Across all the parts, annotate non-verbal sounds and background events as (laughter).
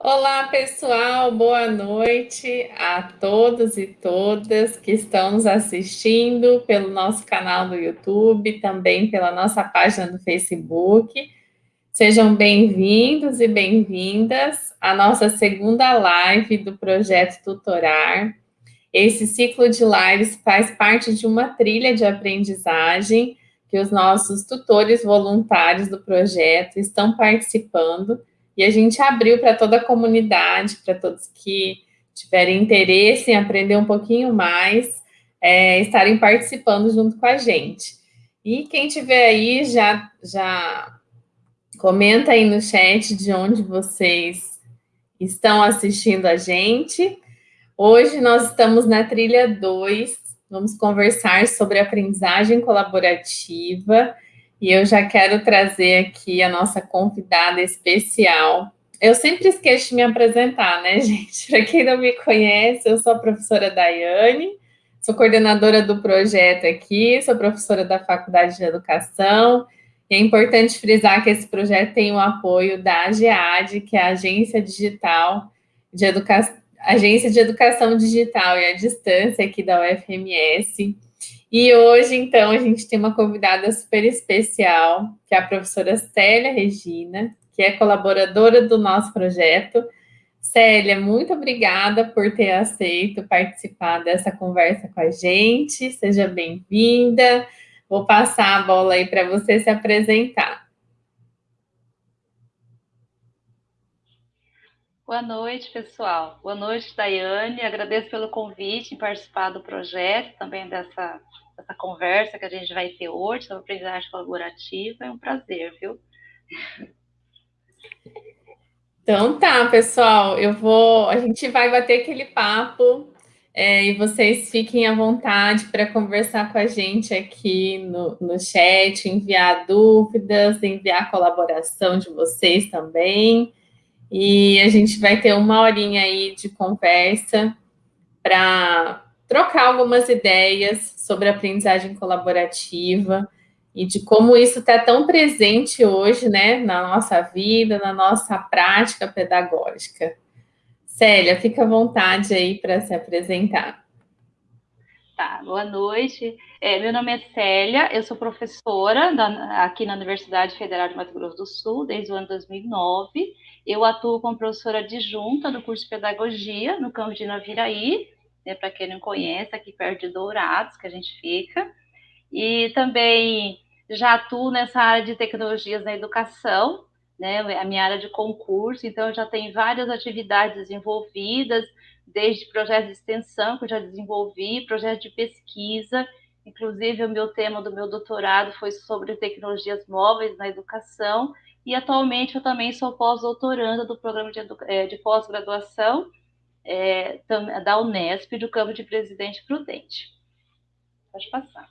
Olá, pessoal, boa noite a todos e todas que estão nos assistindo pelo nosso canal do YouTube, também pela nossa página do Facebook. Sejam bem-vindos e bem-vindas à nossa segunda live do projeto Tutorar. Esse ciclo de lives faz parte de uma trilha de aprendizagem que os nossos tutores voluntários do projeto estão participando e a gente abriu para toda a comunidade, para todos que tiverem interesse em aprender um pouquinho mais, é, estarem participando junto com a gente. E quem tiver aí, já, já comenta aí no chat de onde vocês estão assistindo a gente. Hoje nós estamos na trilha 2, vamos conversar sobre aprendizagem colaborativa, e eu já quero trazer aqui a nossa convidada especial. Eu sempre esqueço de me apresentar, né, (laughs) gente? Para quem não me conhece, eu sou a professora Daiane, sou coordenadora do projeto aqui, sou professora da Faculdade de Educação, e é importante frisar que esse projeto tem o apoio da AGEAD, que é a Agência Digital de Educação, Agência de Educação Digital e à Distância aqui da UFMS, e hoje, então, a gente tem uma convidada super especial, que é a professora Célia Regina, que é colaboradora do nosso projeto. Célia, muito obrigada por ter aceito participar dessa conversa com a gente. Seja bem-vinda. Vou passar a bola aí para você se apresentar. Boa noite, pessoal. Boa noite, Daiane. Agradeço pelo convite em participar do projeto, também dessa, dessa conversa que a gente vai ter hoje sobre aprendizagem colaborativa. É um prazer, viu? Então tá, pessoal, eu vou. A gente vai bater aquele papo é, e vocês fiquem à vontade para conversar com a gente aqui no, no chat, enviar dúvidas, enviar colaboração de vocês também. E a gente vai ter uma horinha aí de conversa para trocar algumas ideias sobre aprendizagem colaborativa e de como isso está tão presente hoje, né, na nossa vida, na nossa prática pedagógica. Célia, fica à vontade aí para se apresentar. Tá, boa noite. É, meu nome é Célia, eu sou professora da, aqui na Universidade Federal de Mato Grosso do Sul desde o ano 2009 eu atuo como professora adjunta do curso de Pedagogia no campo de Naviraí, né, para quem não conhece, aqui perto de Dourados, que a gente fica. E também já atuo nessa área de tecnologias na educação, né, a minha área de concurso, então já tenho várias atividades desenvolvidas, desde projetos de extensão que eu já desenvolvi, projetos de pesquisa, inclusive o meu tema do meu doutorado foi sobre tecnologias móveis na educação, e atualmente eu também sou pós-doutoranda do programa de, é, de pós-graduação é, da Unesp, do campo de Presidente Prudente. Pode passar.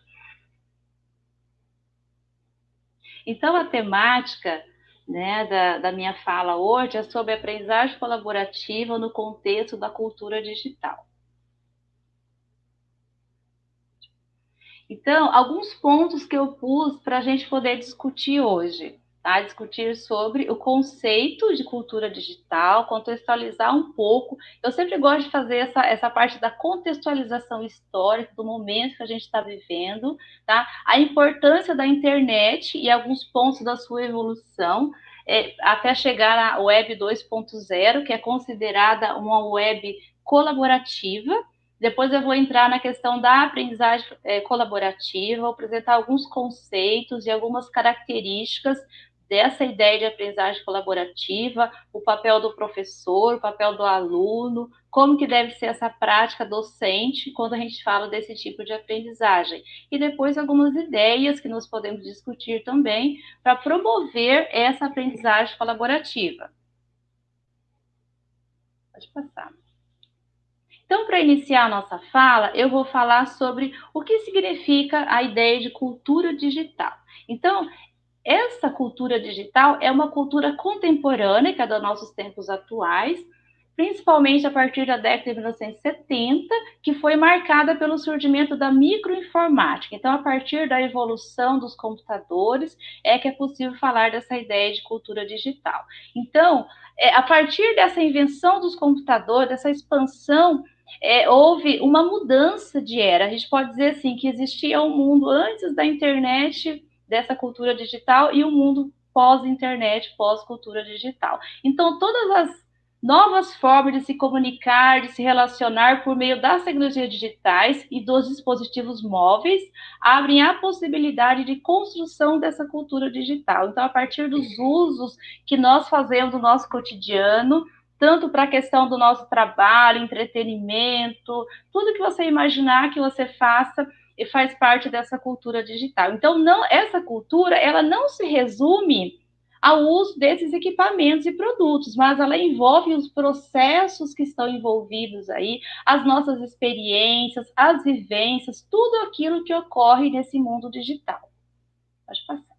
Então, a temática né, da, da minha fala hoje é sobre aprendizagem colaborativa no contexto da cultura digital. Então, alguns pontos que eu pus para a gente poder discutir hoje a discutir sobre o conceito de cultura digital, contextualizar um pouco. Eu sempre gosto de fazer essa, essa parte da contextualização histórica do momento que a gente está vivendo, tá? A importância da internet e alguns pontos da sua evolução, é, até chegar à web 2.0, que é considerada uma web colaborativa, depois eu vou entrar na questão da aprendizagem é, colaborativa, vou apresentar alguns conceitos e algumas características dessa ideia de aprendizagem colaborativa, o papel do professor, o papel do aluno, como que deve ser essa prática docente quando a gente fala desse tipo de aprendizagem. E depois algumas ideias que nós podemos discutir também para promover essa aprendizagem colaborativa. Pode passar. Então, para iniciar a nossa fala, eu vou falar sobre o que significa a ideia de cultura digital. Então, essa cultura digital é uma cultura contemporânea, que é dos nossos tempos atuais, principalmente a partir da década de 1970, que foi marcada pelo surgimento da microinformática. Então, a partir da evolução dos computadores, é que é possível falar dessa ideia de cultura digital. Então, é, a partir dessa invenção dos computadores, dessa expansão, é, houve uma mudança de era. A gente pode dizer assim que existia um mundo antes da internet, dessa cultura digital, e um mundo pós-internet, pós-cultura digital. Então, todas as novas formas de se comunicar, de se relacionar por meio das tecnologias digitais e dos dispositivos móveis, abrem a possibilidade de construção dessa cultura digital. Então, a partir dos usos que nós fazemos no nosso cotidiano, tanto para a questão do nosso trabalho, entretenimento, tudo que você imaginar que você faça faz parte dessa cultura digital. Então, não essa cultura, ela não se resume ao uso desses equipamentos e produtos, mas ela envolve os processos que estão envolvidos aí, as nossas experiências, as vivências, tudo aquilo que ocorre nesse mundo digital. Pode passar.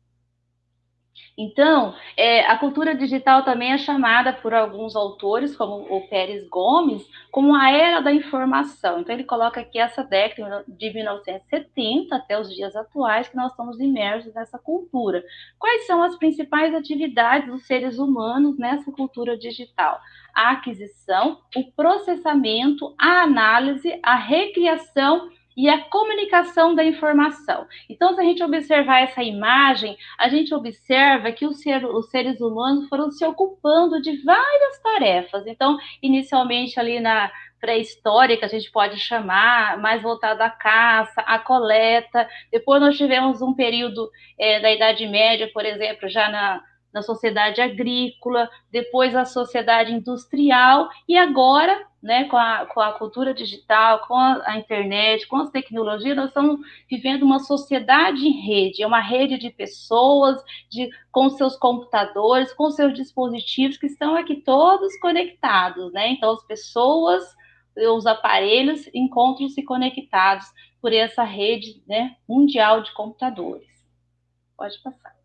Então, é, a cultura digital também é chamada por alguns autores, como o Pérez Gomes, como a era da informação. Então, ele coloca aqui essa década de 1970 até os dias atuais, que nós estamos imersos nessa cultura. Quais são as principais atividades dos seres humanos nessa cultura digital? A aquisição, o processamento, a análise, a recriação e a comunicação da informação. Então, se a gente observar essa imagem, a gente observa que ser, os seres humanos foram se ocupando de várias tarefas. Então, inicialmente ali na pré-história, que a gente pode chamar, mais voltada à caça, à coleta. Depois nós tivemos um período é, da Idade Média, por exemplo, já na na sociedade agrícola, depois a sociedade industrial, e agora, né, com a, com a cultura digital, com a, a, internet, com as tecnologias, nós estamos vivendo uma sociedade em rede, é uma rede de pessoas, de, com seus computadores, com seus dispositivos, que estão aqui todos conectados, né? Então, as pessoas, os aparelhos encontram-se conectados por essa rede né, mundial de computadores. Pode passar.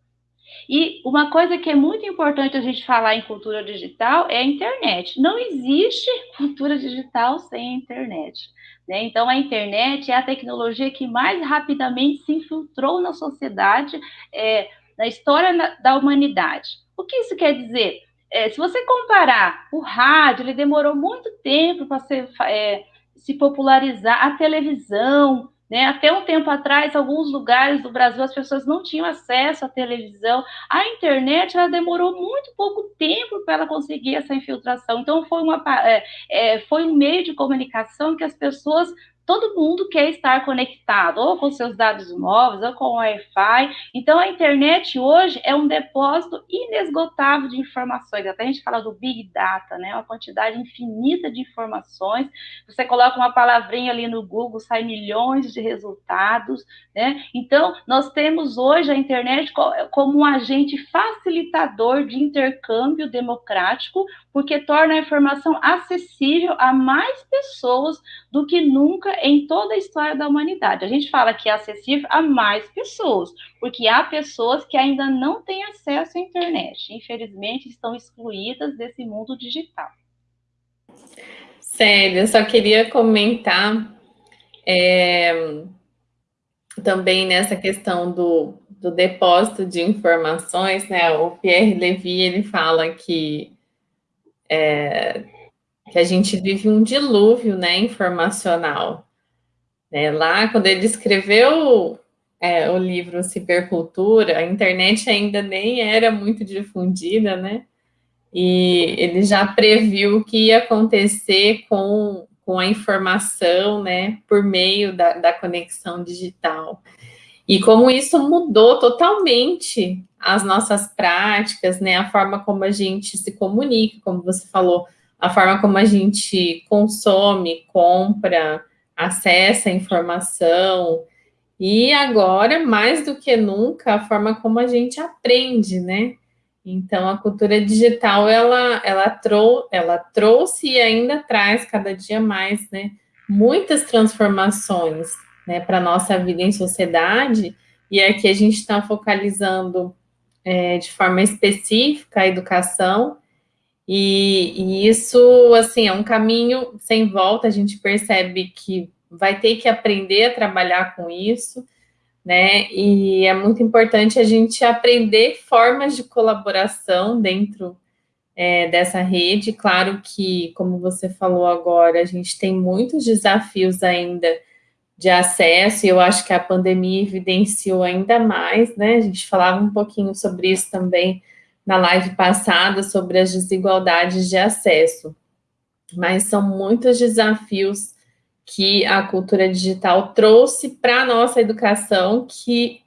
E uma coisa que é muito importante a gente falar em cultura digital é a internet. Não existe (laughs) cultura digital sem a internet. Né? Então, a internet é a tecnologia que mais rapidamente se infiltrou na sociedade, é, na história da humanidade. O que isso quer dizer? É, se você comparar o rádio, ele demorou muito tempo para é, se popularizar, a televisão, né? Até um tempo atrás, alguns lugares do Brasil as pessoas não tinham acesso à televisão. A internet ela demorou muito pouco tempo para ela conseguir essa infiltração. Então foi, uma, é, é, foi um meio de comunicação que as pessoas todo mundo quer estar conectado, ou com seus dados móveis, ou com Wi-Fi. Então, a internet hoje é um depósito inesgotável de informações. Até a gente fala do Big Data, né? Uma quantidade infinita de informações. Você coloca uma palavrinha ali no Google, sai milhões de resultados, né? Então, nós temos hoje a internet como um agente facilitador de intercâmbio democrático, porque torna a informação acessível a mais pessoas do que nunca em toda a história da humanidade. A gente fala que é acessível a mais pessoas, porque há pessoas que ainda não têm acesso à internet, infelizmente estão excluídas desse mundo digital. Sério, eu só queria comentar é, também nessa questão do, do depósito de informações, né? O Pierre Levy ele fala que é, que a gente vive um dilúvio né, informacional. É, lá, quando ele escreveu é, o livro Cibercultura, a internet ainda nem era muito difundida, né? E ele já previu o que ia acontecer com, com a informação, né, por meio da, da conexão digital. E como isso mudou totalmente as nossas práticas, né, a forma como a gente se comunica, como você falou, a forma como a gente consome, compra, acessa informação, e agora, mais do que nunca, a forma como a gente aprende, né? Então, a cultura digital, ela, ela, trou ela trouxe e ainda traz cada dia mais, né? Muitas transformações, né? Para a nossa vida em sociedade, e aqui a gente está focalizando é, de forma específica a educação, E, e, isso, assim, é um caminho sem volta, a gente percebe que vai ter que aprender a trabalhar com isso, né? E é muito importante a gente aprender formas de colaboração dentro é, dessa rede. Claro que, como você falou agora, a gente tem muitos desafios ainda de acesso, e eu acho que a pandemia evidenciou ainda mais, né? A gente falava um pouquinho sobre isso também na live passada, sobre as desigualdades de acesso. Mas são muitos desafios que a cultura digital trouxe para a nossa educação, que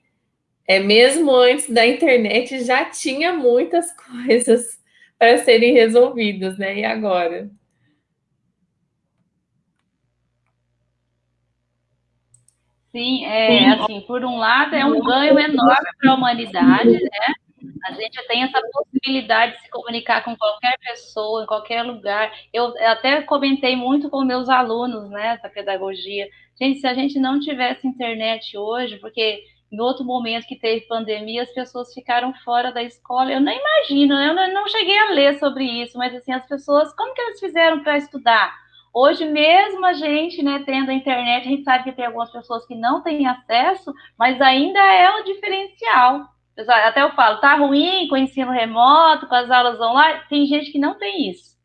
é mesmo antes da internet já tinha muitas (laughs) coisas para serem resolvidas, né? E agora? Sim, é assim, por um lado é um ganho enorme para a humanidade, né? A gente tem essa possibilidade de se comunicar com qualquer pessoa, em qualquer lugar. Eu até comentei muito com meus alunos, né, da pedagogia. Gente, se a gente não tivesse internet hoje, porque em outro momento que teve pandemia, as pessoas ficaram fora da escola. Eu nem imagino, eu não cheguei a ler sobre isso, mas assim, as pessoas, como que elas fizeram para estudar? Hoje mesmo a gente, né, tendo a internet, a gente sabe que tem algumas pessoas que não têm acesso, mas ainda é um diferencial. Até eu falo, tá ruim com o ensino remoto, com as aulas online, tem gente que não tem isso.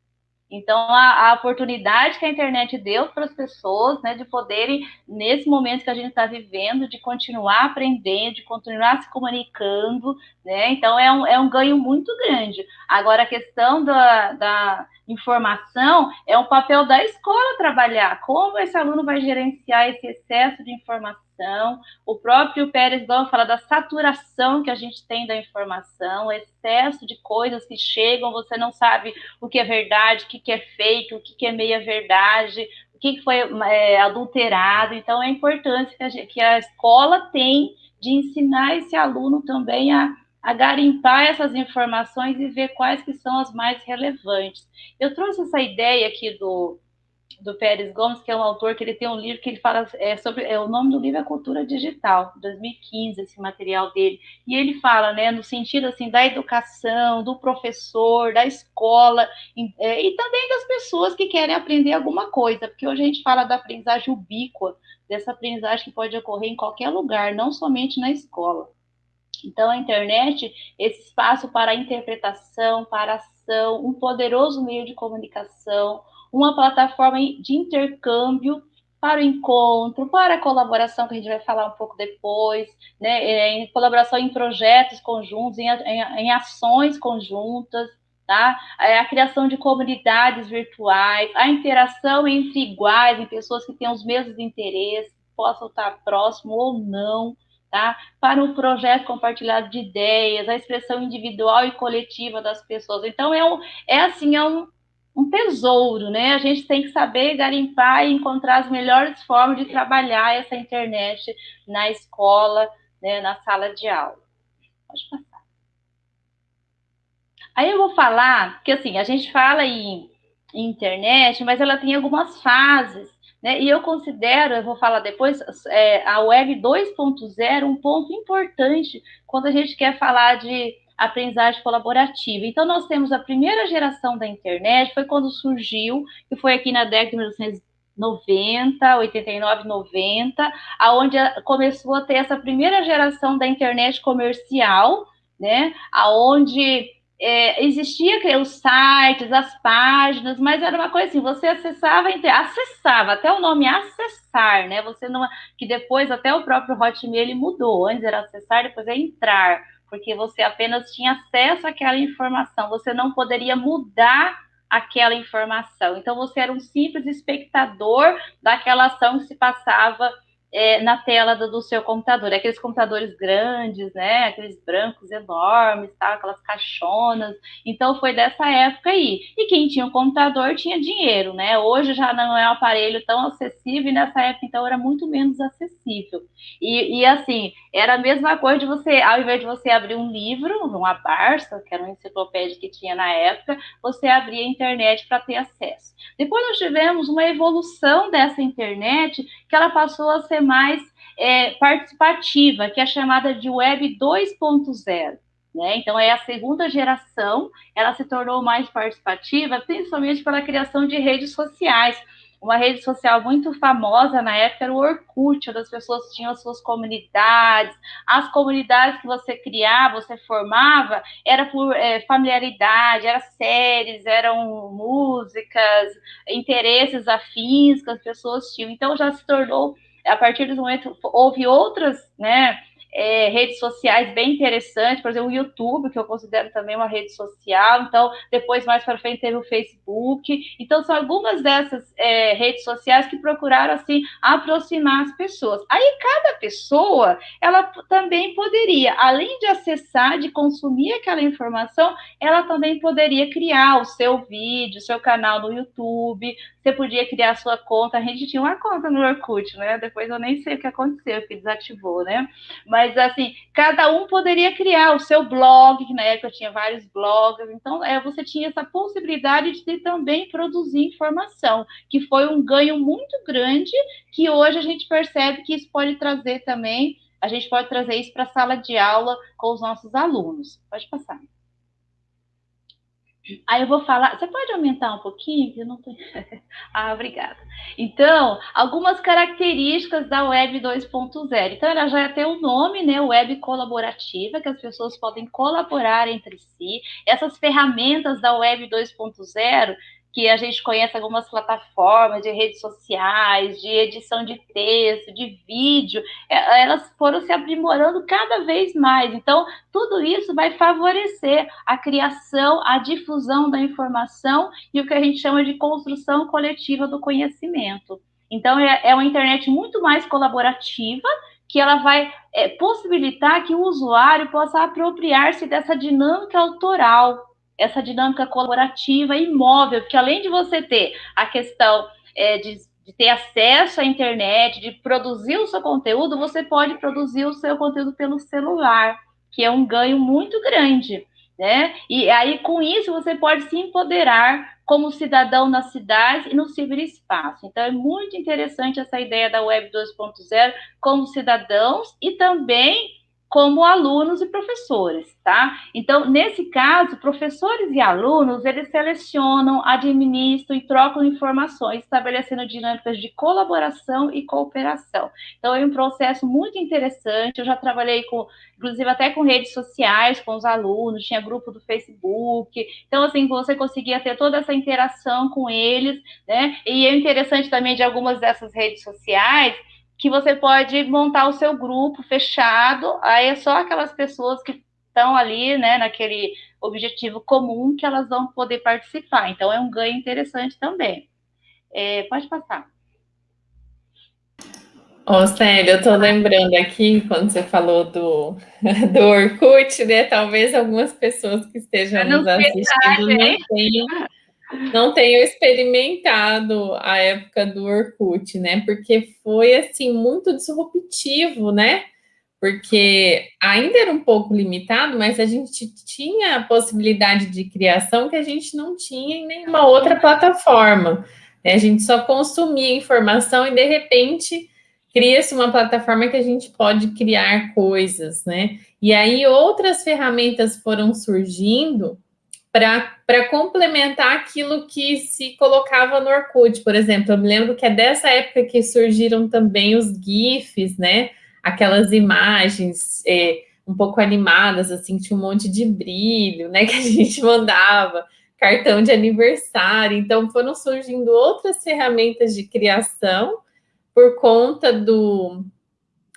Então, a, a, oportunidade que a internet deu para as pessoas, né, de poderem, nesse momento que a gente está vivendo, de continuar aprendendo, de continuar se comunicando, né, então é um, é um ganho muito grande. Agora, a questão da, da informação é um papel da escola trabalhar, como esse aluno vai gerenciar esse excesso de informação, informação. O próprio Pérez Gomes fala da saturação que a gente tem da informação, excesso de coisas que chegam, você não sabe o que é verdade, o que é fake, o que é meia verdade, o que foi é, adulterado. Então, é importante que a, gente, que a escola tem de ensinar esse aluno também a, a garimpar essas informações e ver quais que são as mais relevantes. Eu trouxe essa ideia aqui do, do Pérez Gomes, que é um autor que ele tem um livro que ele fala é, sobre. É, o nome do livro é Cultura Digital, 2015, esse material dele. E ele fala, né, no sentido assim, da educação, do professor, da escola, é, e também das pessoas que querem aprender alguma coisa, porque hoje a gente fala da aprendizagem ubíqua, dessa aprendizagem que pode ocorrer em qualquer lugar, não somente na escola. Então, a internet, esse espaço para interpretação, para ação, um poderoso meio de comunicação, uma plataforma de intercâmbio para o encontro, para a colaboração, que a gente vai falar um pouco depois, né, é, em colaboração em projetos conjuntos, em, em, em ações conjuntas, tá? É a criação de comunidades virtuais, a interação entre iguais, em pessoas que têm os mesmos interesses, possam estar próximo ou não, tá? Para um projeto compartilhado de ideias, a expressão individual e coletiva das pessoas. Então, é, um, é assim, é um, um tesouro, né? A gente tem que saber garimpar e encontrar as melhores formas de trabalhar essa internet na escola, né, na sala de aula. Pode passar. Aí eu vou falar que assim, a gente fala em, internet, mas ela tem algumas fases, né? E eu considero, eu vou falar depois, é, a web 2.0 um ponto importante quando a gente quer falar de aprendizagem colaborativa. Então, nós temos a primeira geração da internet, foi quando surgiu, que foi aqui na década de 1990, 89, 90, aonde começou a ter essa primeira geração da internet comercial, né, aonde é, existia os sites, as páginas, mas era uma coisa assim, você acessava, acessava, até o nome acessar, né? Você não, que depois até o próprio Hotmail ele mudou, antes era acessar, depois é entrar porque você apenas tinha acesso àquela informação, você não poderia mudar aquela informação. Então, você era um simples espectador daquela ação que se passava é, na tela do, do, seu computador. Aqueles computadores grandes, né? Aqueles brancos enormes, tá? aquelas caixonas. Então, foi dessa época aí. E quem tinha um computador tinha dinheiro, né? Hoje já não é um aparelho tão acessível e nessa época, então, era muito menos acessível. E, e assim, era a mesma coisa de você, ao invés de você abrir um livro, uma Barça, que era uma enciclopédia que tinha na época, você abria a internet para ter acesso. Depois nós tivemos uma evolução dessa internet que ela passou a ser mais é, participativa, que é chamada de Web 2.0. Né? Então, é a segunda geração, ela se tornou mais participativa, principalmente pela criação de redes sociais. Uma rede social muito famosa na época era o Orkut, onde as pessoas tinham as suas comunidades. As comunidades que você criava, você formava, era por é, familiaridade, eram séries, eram músicas, interesses afins que as pessoas tinham. Então, já se tornou, a partir desse momento, houve outras, né? é, redes sociais bem interessantes, por exemplo, o YouTube, que eu considero também uma rede social, então, depois, mais para frente, teve o Facebook, então, são algumas dessas é, redes sociais que procuraram, assim, aproximar as pessoas. Aí, cada pessoa, ela também poderia, além de acessar, de consumir aquela informação, ela também poderia criar o seu vídeo, seu canal no YouTube, você podia criar sua conta, a gente tinha uma conta no Orkut, né, depois eu nem sei o que aconteceu, que desativou, né, mas mas assim, cada um poderia criar o seu blog, que na época tinha vários blogs, então é, você tinha essa possibilidade de também produzir informação, que foi um ganho muito grande, que hoje a gente percebe que isso pode trazer também, a gente pode trazer isso para a sala de aula com os nossos alunos. Pode passar. Aí eu vou falar. Você pode aumentar um pouquinho? Eu não tô... (laughs) ah, obrigada. Então, algumas características da Web 2.0. Então, ela já tem o um nome, né? Web colaborativa, que as pessoas podem colaborar entre si. Essas ferramentas da Web 2.0 que a gente conhece algumas plataformas de redes sociais, de edição de texto, de vídeo, é, elas foram se aprimorando cada vez mais. Então, tudo isso vai favorecer a criação, a difusão da informação e o que a gente chama de construção coletiva do conhecimento. Então, é, é uma internet muito mais colaborativa, que ela vai é, possibilitar que o usuário possa apropriar-se dessa dinâmica autoral essa dinâmica colaborativa e móvel, porque além de você ter a questão é, de, de, ter acesso à internet, de produzir o seu conteúdo, você pode produzir o seu conteúdo pelo celular, que é um ganho muito grande. Né? E aí, com isso, você pode se empoderar como cidadão na cidade e no ciberespaço. Então, é muito interessante essa ideia da Web 2.0 como cidadãos e também como alunos e professores, tá? Então, nesse caso, professores e alunos, eles selecionam, administram e trocam informações, estabelecendo dinâmicas de colaboração e cooperação. Então, é um processo muito interessante, eu já trabalhei com, inclusive até com redes sociais, com os alunos, tinha grupo do Facebook, então, assim, você conseguia ter toda essa interação com eles, né? E é interessante também de algumas dessas redes sociais, que você pode montar o seu grupo fechado, aí é só aquelas pessoas que estão ali, né, naquele objetivo comum que elas vão poder participar. Então, é um ganho interessante também. É, pode passar. Ô, Célia, eu estou lembrando aqui, quando você falou do, (laughs) do Orkut, né? Talvez algumas pessoas que estejam nos assistindo não tenham não tenho experimentado a época do Orkut, né? Porque foi assim muito disruptivo, né? Porque ainda era um pouco limitado, mas a gente tinha a possibilidade de criação que a gente não tinha em nenhuma outra plataforma. Né? A gente só consumia informação e de repente cria-se uma plataforma que a gente pode criar coisas, né? E aí outras ferramentas foram surgindo para complementar aquilo que se colocava no Orkut, por exemplo. Eu me lembro que é dessa época que surgiram também os GIFs, né? Aquelas imagens é, um pouco animadas, assim, tinha um monte de brilho, né? (laughs) Que a gente mandava, cartão de aniversário. Então, foram surgindo outras ferramentas de criação por conta do,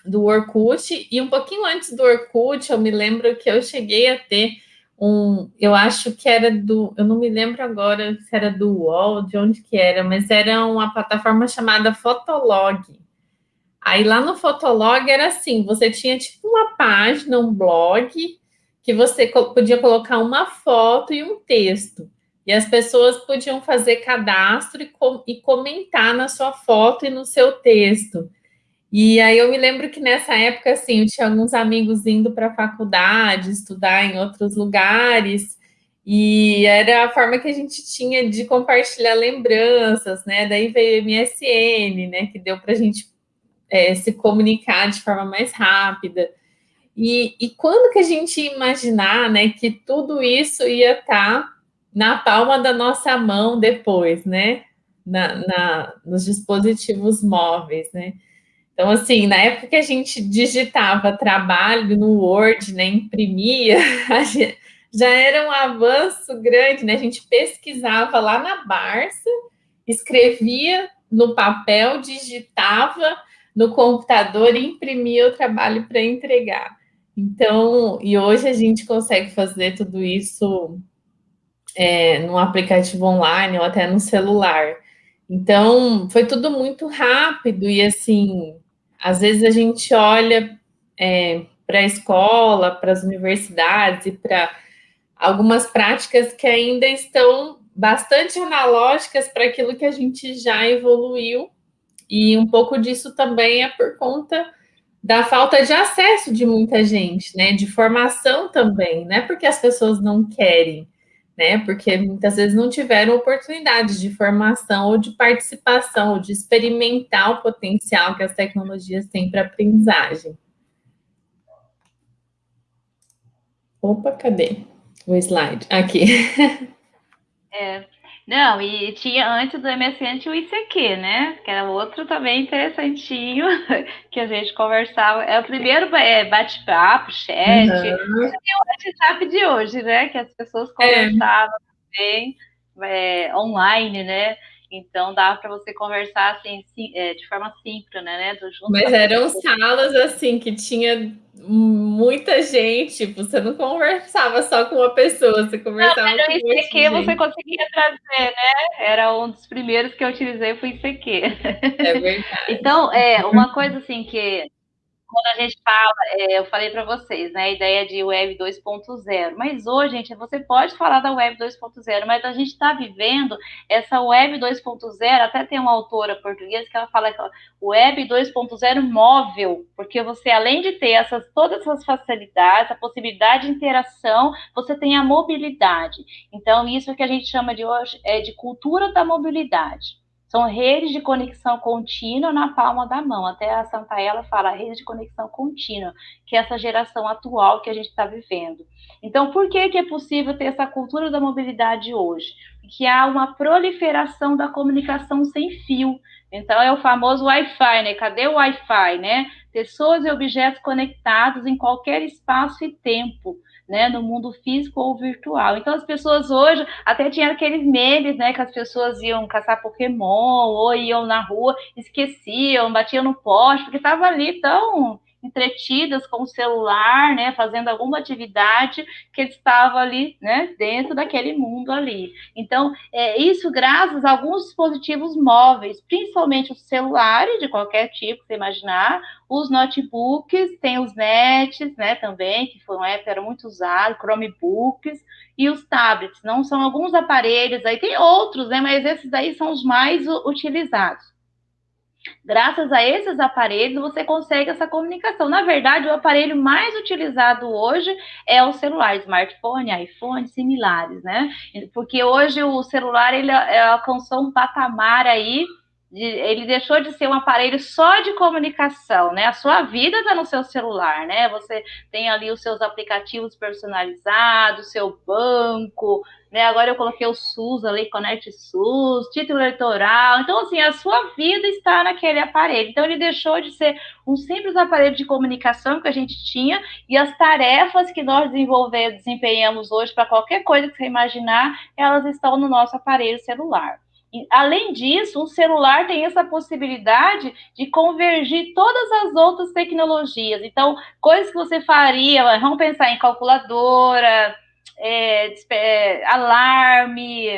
do Orkut. E um pouquinho antes do Orkut, eu me lembro que eu cheguei a ter um, eu acho que era do, eu não me lembro agora se era do UOL, de onde que era, mas era uma plataforma chamada Fotolog. Aí lá no Fotolog era assim, você tinha tipo uma página, um blog, que você podia colocar uma foto e um texto. E as pessoas podiam fazer cadastro e, com, e comentar na sua foto e no seu texto. E aí eu me lembro que nessa época, assim, eu tinha alguns amigos indo para a faculdade, estudar em outros lugares, e era a forma que a gente tinha de compartilhar lembranças, né? Daí veio o MSN, né? Que deu para a gente é, se comunicar de forma mais rápida. E, e quando que a gente ia imaginar né, que tudo isso ia estar tá na palma da nossa mão depois, né? Na, na, nos dispositivos móveis, né? Então, assim, na época que a gente digitava trabalho no Word, né, imprimia, (laughs) já era um avanço grande, né? A gente pesquisava lá na Barça, escrevia no papel, digitava no computador e imprimia o trabalho para entregar. Então, e hoje a gente consegue fazer tudo isso é, no aplicativo online ou até no celular. Então, foi tudo muito rápido e assim, às vezes a gente olha é, para a escola, para as universidades e para algumas práticas que ainda estão bastante analógicas para aquilo que a gente já evoluiu, e um pouco disso também é por conta da falta de acesso de muita gente, né? De formação também, não é porque as pessoas não querem, né? Porque muitas vezes não tiveram oportunidade de formação ou de participação, ou de experimentar o potencial que as tecnologias têm para aprendizagem. Opa, cadê o slide? Aqui. (laughs) É, não, e tinha antes do MSN tinha o ICQ, né? Que era outro também interessantinho (laughs) que a gente conversava. É o primeiro é, bate-papo, chat. Uhum. E o WhatsApp de hoje, né? Que as pessoas é. conversavam é. também é, online, né? Então dava para você conversar assim, é, de forma síncrona, né? Mas eram salas assim que tinha muita gente, tipo, você não conversava só com uma pessoa, você conversava não, com o ICQ você conseguia trazer, né? Era um dos primeiros que eu utilizei, foi ICQ. É verdade. então, é, uma coisa assim que quando a gente fala, é, eu falei para vocês, né, a ideia de Web 2.0. Mas hoje, gente, você pode falar da Web 2.0, mas a gente está vivendo essa Web 2.0. Até tem uma autora portuguesa que ela fala que Web 2.0 móvel, porque você, além de ter essas, todas essas facilidades, a possibilidade de interação, você tem a mobilidade. Então, isso que a gente chama de hoje é de cultura da mobilidade. São redes de conexão contínua na palma da mão. Até a Santa Ela fala rede de conexão contínua, que é essa geração atual que a gente está vivendo. Então, por que, que é possível ter essa cultura da mobilidade hoje? Porque há uma proliferação da comunicação sem fio. Então, é o famoso Wi-Fi, né? Cadê o Wi-Fi, né? Pessoas e objetos conectados em qualquer espaço e tempo né, no mundo físico ou virtual. Então, as pessoas hoje, até tinha aqueles memes, né, que as pessoas iam caçar Pokémon, ou iam na rua, esqueciam, batiam no poste, porque estava ali tão entretidas com o celular, né, fazendo alguma atividade que eles estavam ali, né, dentro daquele mundo ali. Então, é, isso graças a alguns dispositivos móveis, principalmente os celulares de qualquer tipo, você imaginar, os notebooks, tem os nets, né, também, que foi uma época era muito usado, Chromebooks, e os tablets, não são alguns aparelhos, aí tem outros, né, mas esses aí são os mais utilizados. Graças a esses aparelhos, você consegue essa comunicação. Na verdade, o aparelho mais utilizado hoje é o celular, smartphone, iPhone, similares, né? Porque hoje o celular ele, ele alcançou um patamar aí ele deixou de ser um aparelho só de comunicação, né? A sua vida está no seu celular, né? Você tem ali os seus aplicativos personalizados, seu banco, né? Agora eu coloquei o SUS ali, Conect SUS, título eleitoral. Então, assim, a sua vida está naquele aparelho. Então, ele deixou de ser um simples aparelho de comunicação que a gente tinha e as tarefas que nós desenvolvemos, desempenhamos hoje para qualquer coisa que você imaginar, elas estão no nosso aparelho celular. Além disso, o celular tem essa possibilidade de convergir todas as outras tecnologias. Então, coisas que você faria, vamos pensar em calculadora, é, é, alarme,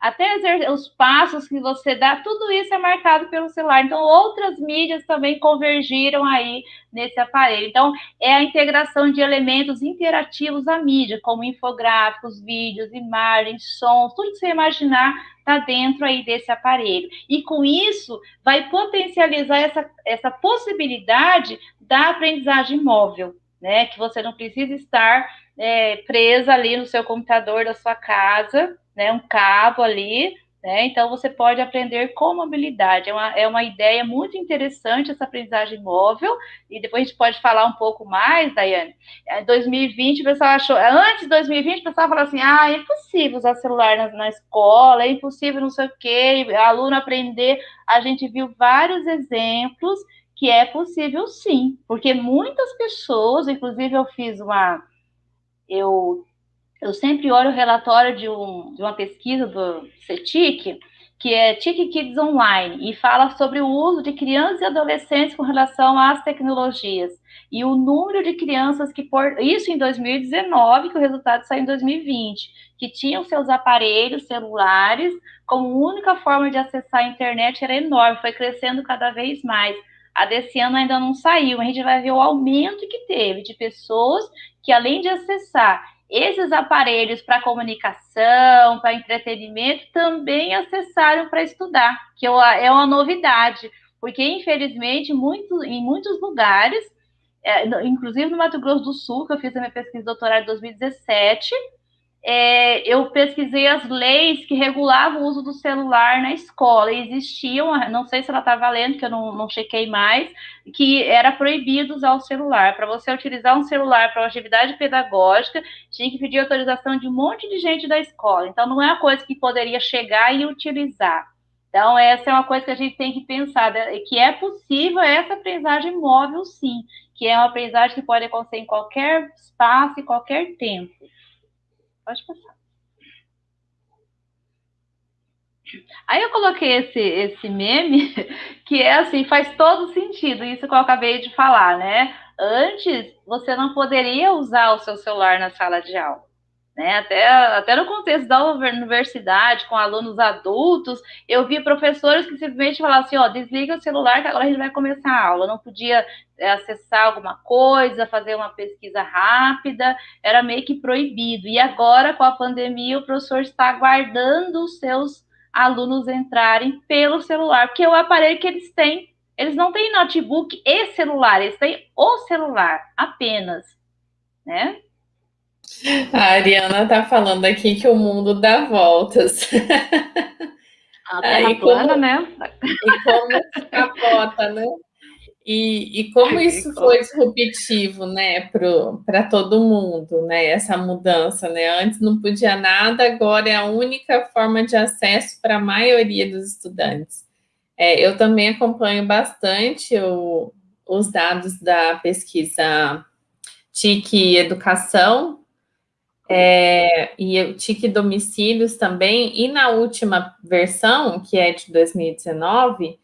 até os passos que você dá, tudo isso é marcado pelo celular. Então, outras mídias também convergiram aí nesse aparelho. Então, é a integração de elementos interativos à mídia, como infográficos, vídeos, imagens, sons, tudo que você imaginar está dentro aí desse aparelho. E com isso, vai potencializar essa, essa possibilidade da aprendizagem móvel, né? Que você não precisa estar é, presa ali no seu computador da sua casa, né, um cabo ali, Né? Então, você pode aprender com mobilidade. É uma, é uma ideia muito interessante essa aprendizagem móvel, e depois a gente pode falar um pouco mais, Daiane. Em 2020, o pessoal achou, antes de 2020, o pessoal falou assim: ah, é impossível usar celular na, na escola, é impossível não sei o quê, aluno aprender. A gente viu vários exemplos que é possível sim, porque muitas pessoas, inclusive eu fiz uma. Eu eu sempre olho o relatório de, um, de uma pesquisa do CETIC, que é TIC Kids Online, e fala sobre o uso de crianças e adolescentes com relação às tecnologias. E o número de crianças que, por isso em 2019, que o resultado saiu em 2020, que tinham seus aparelhos celulares como única forma de acessar a internet era enorme, foi crescendo cada vez mais. A desse ano ainda não saiu, a gente vai ver o aumento que teve de pessoas que, além de acessar esses aparelhos para comunicação, para entretenimento, também acessaram para estudar, que é, uma novidade, porque infelizmente muito, em muitos lugares, é, inclusive no Mato Grosso do Sul, que eu fiz a minha pesquisa de doutorado em 2017, é, eu pesquisei as leis que regulavam o uso do celular na escola. E existiam, não sei se ela está valendo, que eu não, não chequei mais, que era proibido usar o celular. Para você utilizar um celular para uma atividade pedagógica, tinha que pedir autorização de um monte de gente da escola. Então, não é uma coisa que poderia chegar e utilizar. Então, essa é uma coisa que a gente tem que pensar, né, que é possível essa aprendizagem móvel, sim, que é uma aprendizagem que pode acontecer em qualquer espaço e qualquer tempo. Pode passar. Aí eu coloquei esse, esse meme, (laughs) que é assim, faz todo sentido, isso que eu acabei de falar, né? Antes, você não poderia usar o seu celular na sala de aula. Né? Até, até no contexto da universidade, com alunos adultos, eu vi professores que simplesmente falavam assim, ó, desliga o celular que agora a gente vai começar a aula. não podia é, acessar alguma coisa, fazer uma pesquisa rápida, era meio que proibido. E agora, com a pandemia, o professor está aguardando os seus alunos entrarem pelo celular, porque é o aparelho que eles têm. Eles não têm notebook e celular, eles têm o celular apenas, né? A Ariana está falando aqui que o mundo dá voltas. A (laughs) terra plana, né? E como capota, né? E, e como isso foi disruptivo, né, para todo mundo, né, essa mudança, né? Antes não podia nada, agora é a única forma de acesso para a maioria dos estudantes. É, eu também acompanho bastante o, os dados da pesquisa TIC Educação, é, e o TIC Domicílios também, e na última versão, que é de 2019,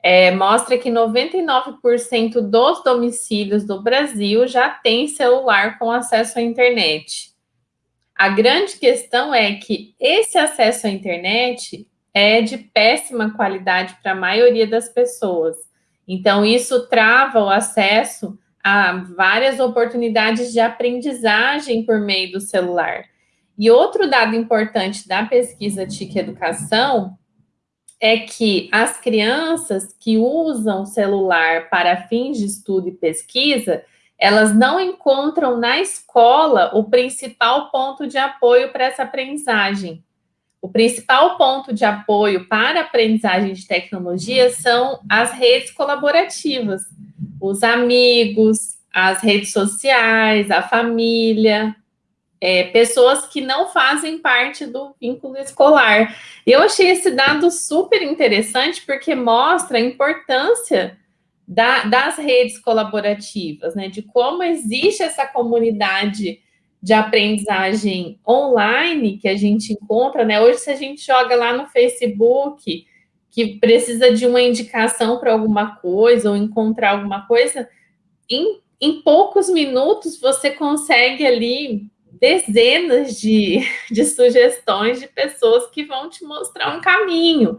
é, mostra que 99% dos domicílios do Brasil já tem celular com acesso à internet. A grande questão é que esse acesso à internet é de péssima qualidade para a maioria das pessoas. Então, isso trava o acesso há várias oportunidades de aprendizagem por meio do celular. E outro dado importante da pesquisa TIC Educação é que as crianças que usam celular para fins de estudo e pesquisa, elas não encontram na escola o principal ponto de apoio para essa aprendizagem. O principal ponto de apoio para a aprendizagem de tecnologia são as redes colaborativas os amigos, as redes sociais, a família, é, pessoas que não fazem parte do vínculo escolar. Eu achei esse dado super interessante porque mostra a importância da, das redes colaborativas, né? De como existe essa comunidade de aprendizagem online que a gente encontra, né? Hoje, se a gente joga lá no Facebook que precisa de uma indicação para alguma coisa ou encontrar alguma coisa, em, em poucos minutos você consegue ali dezenas de, (laughs) de sugestões de pessoas que vão te mostrar um caminho.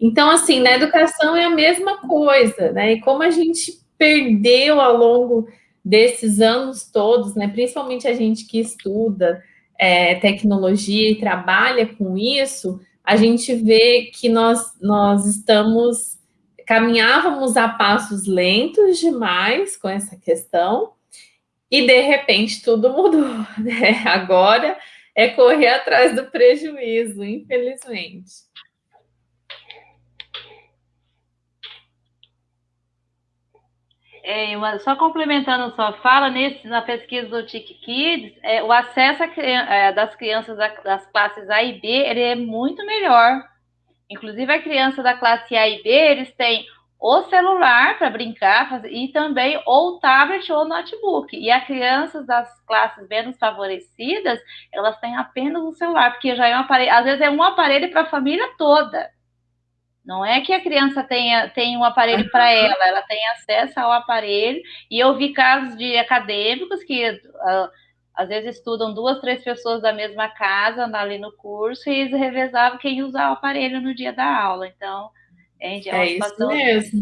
Então, assim, na educação é a mesma coisa, né? E como a gente perdeu ao longo desses anos todos, né? Principalmente a gente que estuda é, tecnologia e trabalha com isso, a gente vê que nós, nós estamos, caminhávamos a passos lentos demais com essa questão, e de repente tudo mudou, (laughs) né? Agora é correr atrás do prejuízo, infelizmente. É, uma, só complementando sua fala, nesse, na pesquisa do TIC Kids, é, o acesso a, é, das crianças da, das classes A e B ele é muito melhor. Inclusive, a criança da classe A e B, eles têm o celular para brincar fazer, e também ou tablet ou notebook. E as crianças das classes menos favorecidas, elas têm apenas o celular, porque já é um aparelho, às vezes é um aparelho para a família toda. Não é que a criança tenha, tenha um aparelho para ela, ela tem acesso ao aparelho. E eu vi casos de acadêmicos que uh, às vezes estudam duas, três pessoas da mesma casa ali no curso e eles revezavam quem usar o aparelho no dia da aula. Então, é, é uma é situação mesmo.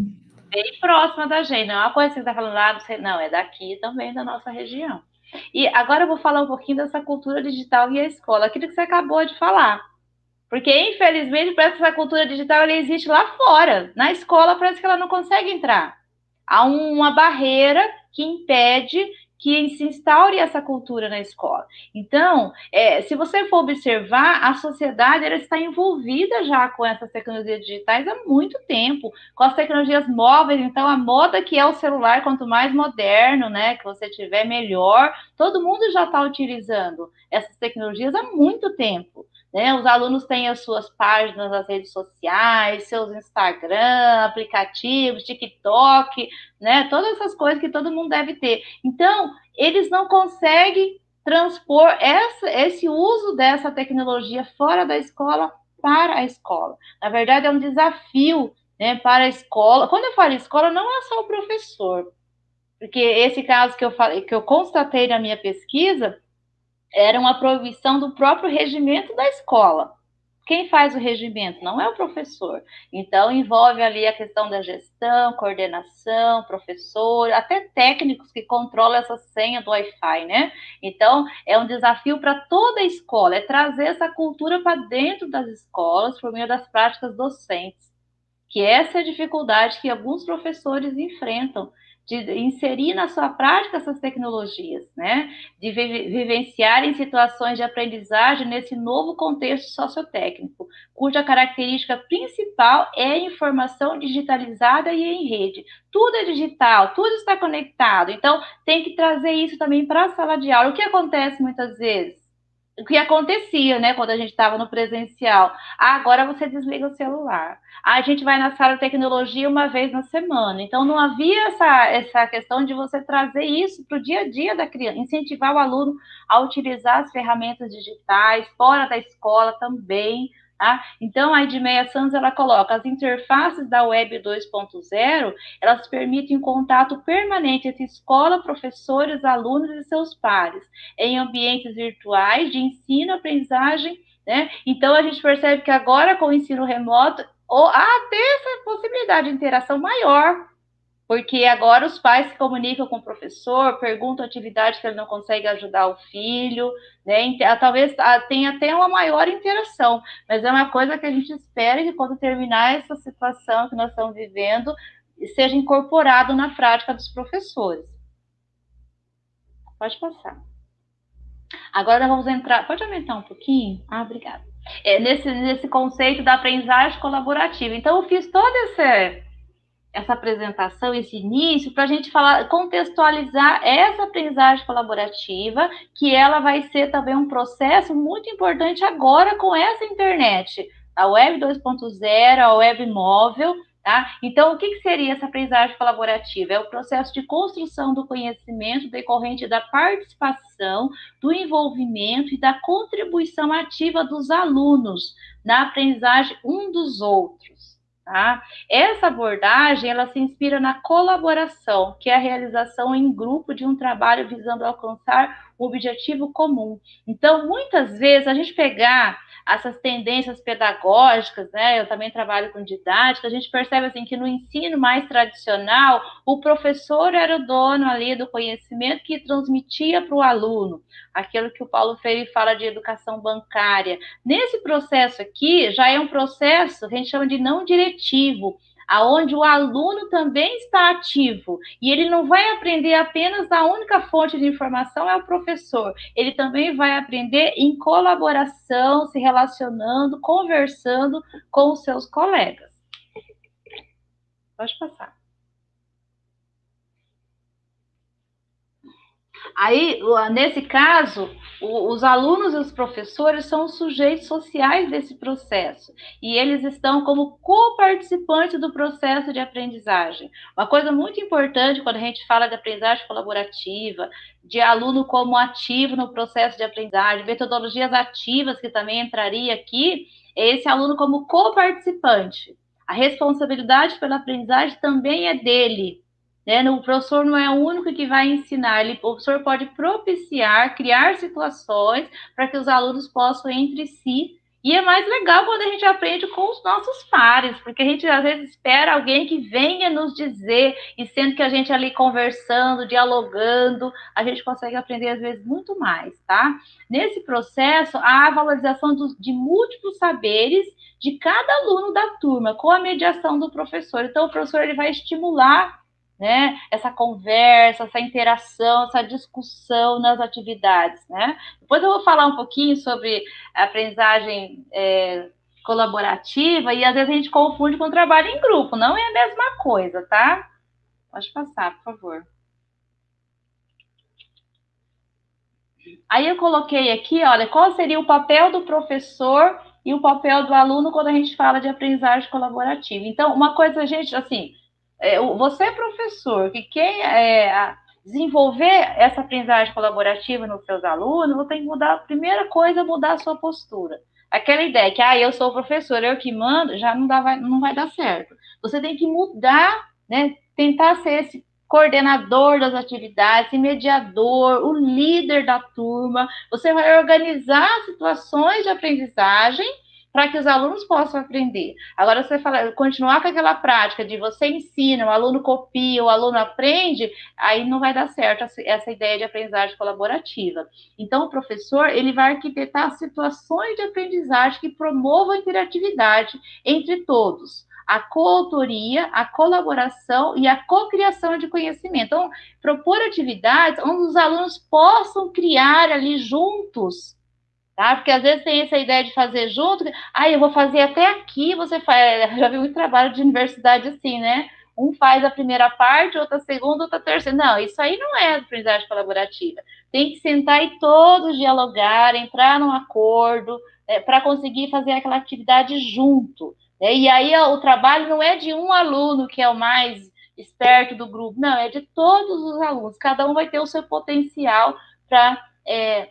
bem próxima da gente. Não é uma coisa que você está falando lá, ah, não, é daqui também da nossa região. E agora eu vou falar um pouquinho dessa cultura digital e a escola, aquilo que você acabou de falar. Porque, infelizmente, parece que essa cultura digital ela existe lá fora. Na escola, parece que ela não consegue entrar. Há uma barreira que impede que se instaure essa cultura na escola. Então, é, se você for observar, a sociedade ela está envolvida já com essas tecnologias digitais há muito tempo, com as tecnologias móveis. Então, a moda que é o celular, quanto mais moderno, né, que você tiver, melhor. Todo mundo já está utilizando essas tecnologias há muito tempo. Né? Os alunos têm as suas páginas nas redes sociais, seus Instagram, aplicativos, TikTok, né? Todas essas coisas que todo mundo deve ter. Então, eles não conseguem transpor essa, esse uso dessa tecnologia fora da escola para a escola. Na verdade, é um desafio né, para a escola. Quando eu falo escola, não é só o professor, porque esse caso que eu falei, que eu constatei na minha pesquisa, era uma proibição do próprio regimento da escola. Quem faz o regimento não é o professor. Então, envolve ali a questão da gestão, coordenação, professor, até técnicos que controlam essa senha do Wi-Fi, né? Então, é um desafio para toda a escola, é trazer essa cultura para dentro das escolas por meio das práticas docentes. Que essa é a dificuldade que alguns professores enfrentam de inserir na sua prática essas tecnologias, né? De vivenciar em situações de aprendizagem nesse novo contexto sociotécnico, cuja característica principal é a informação digitalizada e em rede. Tudo é digital, tudo está conectado. Então, tem que trazer isso também para a sala de aula. O que acontece muitas vezes? O que acontecia, né, quando a gente estava no presencial. Ah, agora você desliga o celular. Ah, a gente vai na sala de tecnologia uma vez na semana. Então, não havia essa, essa questão de você trazer isso para o dia a dia da criança, incentivar o aluno a utilizar as ferramentas digitais, fora da escola também, Tá? Então, a Edmeia Santos ela coloca as interfaces da Web 2.0, elas permitem contato permanente entre escola, professores, alunos e seus pares, em ambientes virtuais de ensino, aprendizagem, né? Então, a gente percebe que agora, com o ensino remoto, ou há até essa possibilidade de interação maior porque agora os pais se comunicam com o professor, perguntam atividade que ele não consegue ajudar o filho, né? Talvez ah, tenha até uma maior interação, mas é uma coisa que a gente espera que quando terminar essa situação que nós estamos vivendo, seja incorporado na prática dos professores. Pode passar. Agora vamos entrar. Pode aumentar um pouquinho? Ah, obrigada. É, nesse, nesse conceito da aprendizagem colaborativa. Então, eu fiz todo esse essa apresentação, esse início, para a gente falar, contextualizar essa aprendizagem colaborativa, que ela vai ser também um processo muito importante agora com essa internet, a web 2.0, a web móvel, tá? Então, o que, que seria essa aprendizagem colaborativa? É o processo de construção do conhecimento decorrente da participação, do envolvimento e da contribuição ativa dos alunos na aprendizagem um dos outros. Tá? Essa abordagem ela se inspira na colaboração, que é a realização em grupo de um trabalho visando alcançar um objetivo comum. Então, muitas vezes, a gente pegar essas tendências pedagógicas, né? Eu também trabalho com didática, a gente percebe assim que no ensino mais tradicional, o professor era o dono ali do conhecimento que transmitia para o aluno, aquilo que o Paulo Freire fala de educação bancária. Nesse processo aqui, já é um processo que a gente chama de não diretivo, aonde o aluno também está ativo e ele não vai aprender apenas a única fonte de informação é o professor, ele também vai aprender em colaboração, se relacionando, conversando com os seus colegas. Pode passar. Aí, nesse caso, os alunos e os professores são os sujeitos sociais desse processo e eles estão como co-participantes do processo de aprendizagem. Uma coisa muito importante quando a gente fala de aprendizagem colaborativa, de aluno como ativo no processo de aprendizagem, metodologias ativas que também entraria aqui, é esse aluno como co-participante. A responsabilidade pela aprendizagem também é dele, né? O professor não é o único que vai ensinar, ele, o professor pode propiciar, criar situações para que os alunos possam entre si. E é mais legal quando a gente aprende com os nossos pares, porque a gente às vezes espera alguém que venha nos dizer, e sendo que a gente ali conversando, dialogando, a gente consegue aprender às vezes muito mais, tá? Nesse processo, há a valorização dos, de múltiplos saberes de cada aluno da turma, com a mediação do professor. Então, o professor ele vai estimular né? Essa conversa, essa interação, essa discussão nas atividades, né? Depois eu vou falar um pouquinho sobre aprendizagem é, colaborativa e às vezes a gente confunde com trabalho em grupo, não é a mesma coisa, tá? Pode passar, por favor. Aí eu coloquei aqui, olha, qual seria o papel do professor e o papel do aluno quando a gente fala de aprendizagem colaborativa. Então, uma coisa, gente, assim, é, você, professor, que quer é, desenvolver essa aprendizagem colaborativa nos seus alunos, você tem que mudar, a primeira coisa, é mudar a sua postura. Aquela ideia que, ah, eu sou o professor, eu que mando, já não, dá, vai, não vai dar certo. Você tem que mudar, né, tentar ser esse coordenador das atividades, mediador, o líder da turma. Você vai organizar situações de aprendizagem para que os alunos possam aprender. Agora, você fala, continuar com aquela prática de você ensina, o aluno copia, o aluno aprende, aí não vai dar certo essa ideia de aprendizagem colaborativa. Então, o professor ele vai arquitetar situações de aprendizagem que promovam a interatividade entre todos a coautoria, a colaboração e a cocriação de conhecimento. Então, propor atividades onde os alunos possam criar ali juntos tá? Porque às vezes tem essa ideia de fazer junto, ah, eu vou fazer até aqui, você faz, (laughs) já vi muito trabalho de universidade assim, né? Um faz a primeira parte, outra segunda, outra terceira. Não, isso aí não é aprendizagem colaborativa. Tem que sentar e todos dialogar, entrar num acordo, é, para conseguir fazer aquela atividade junto. Né? E aí o trabalho não é de um aluno que é o mais esperto do grupo, não, é de todos os alunos. Cada um vai ter o seu potencial para é,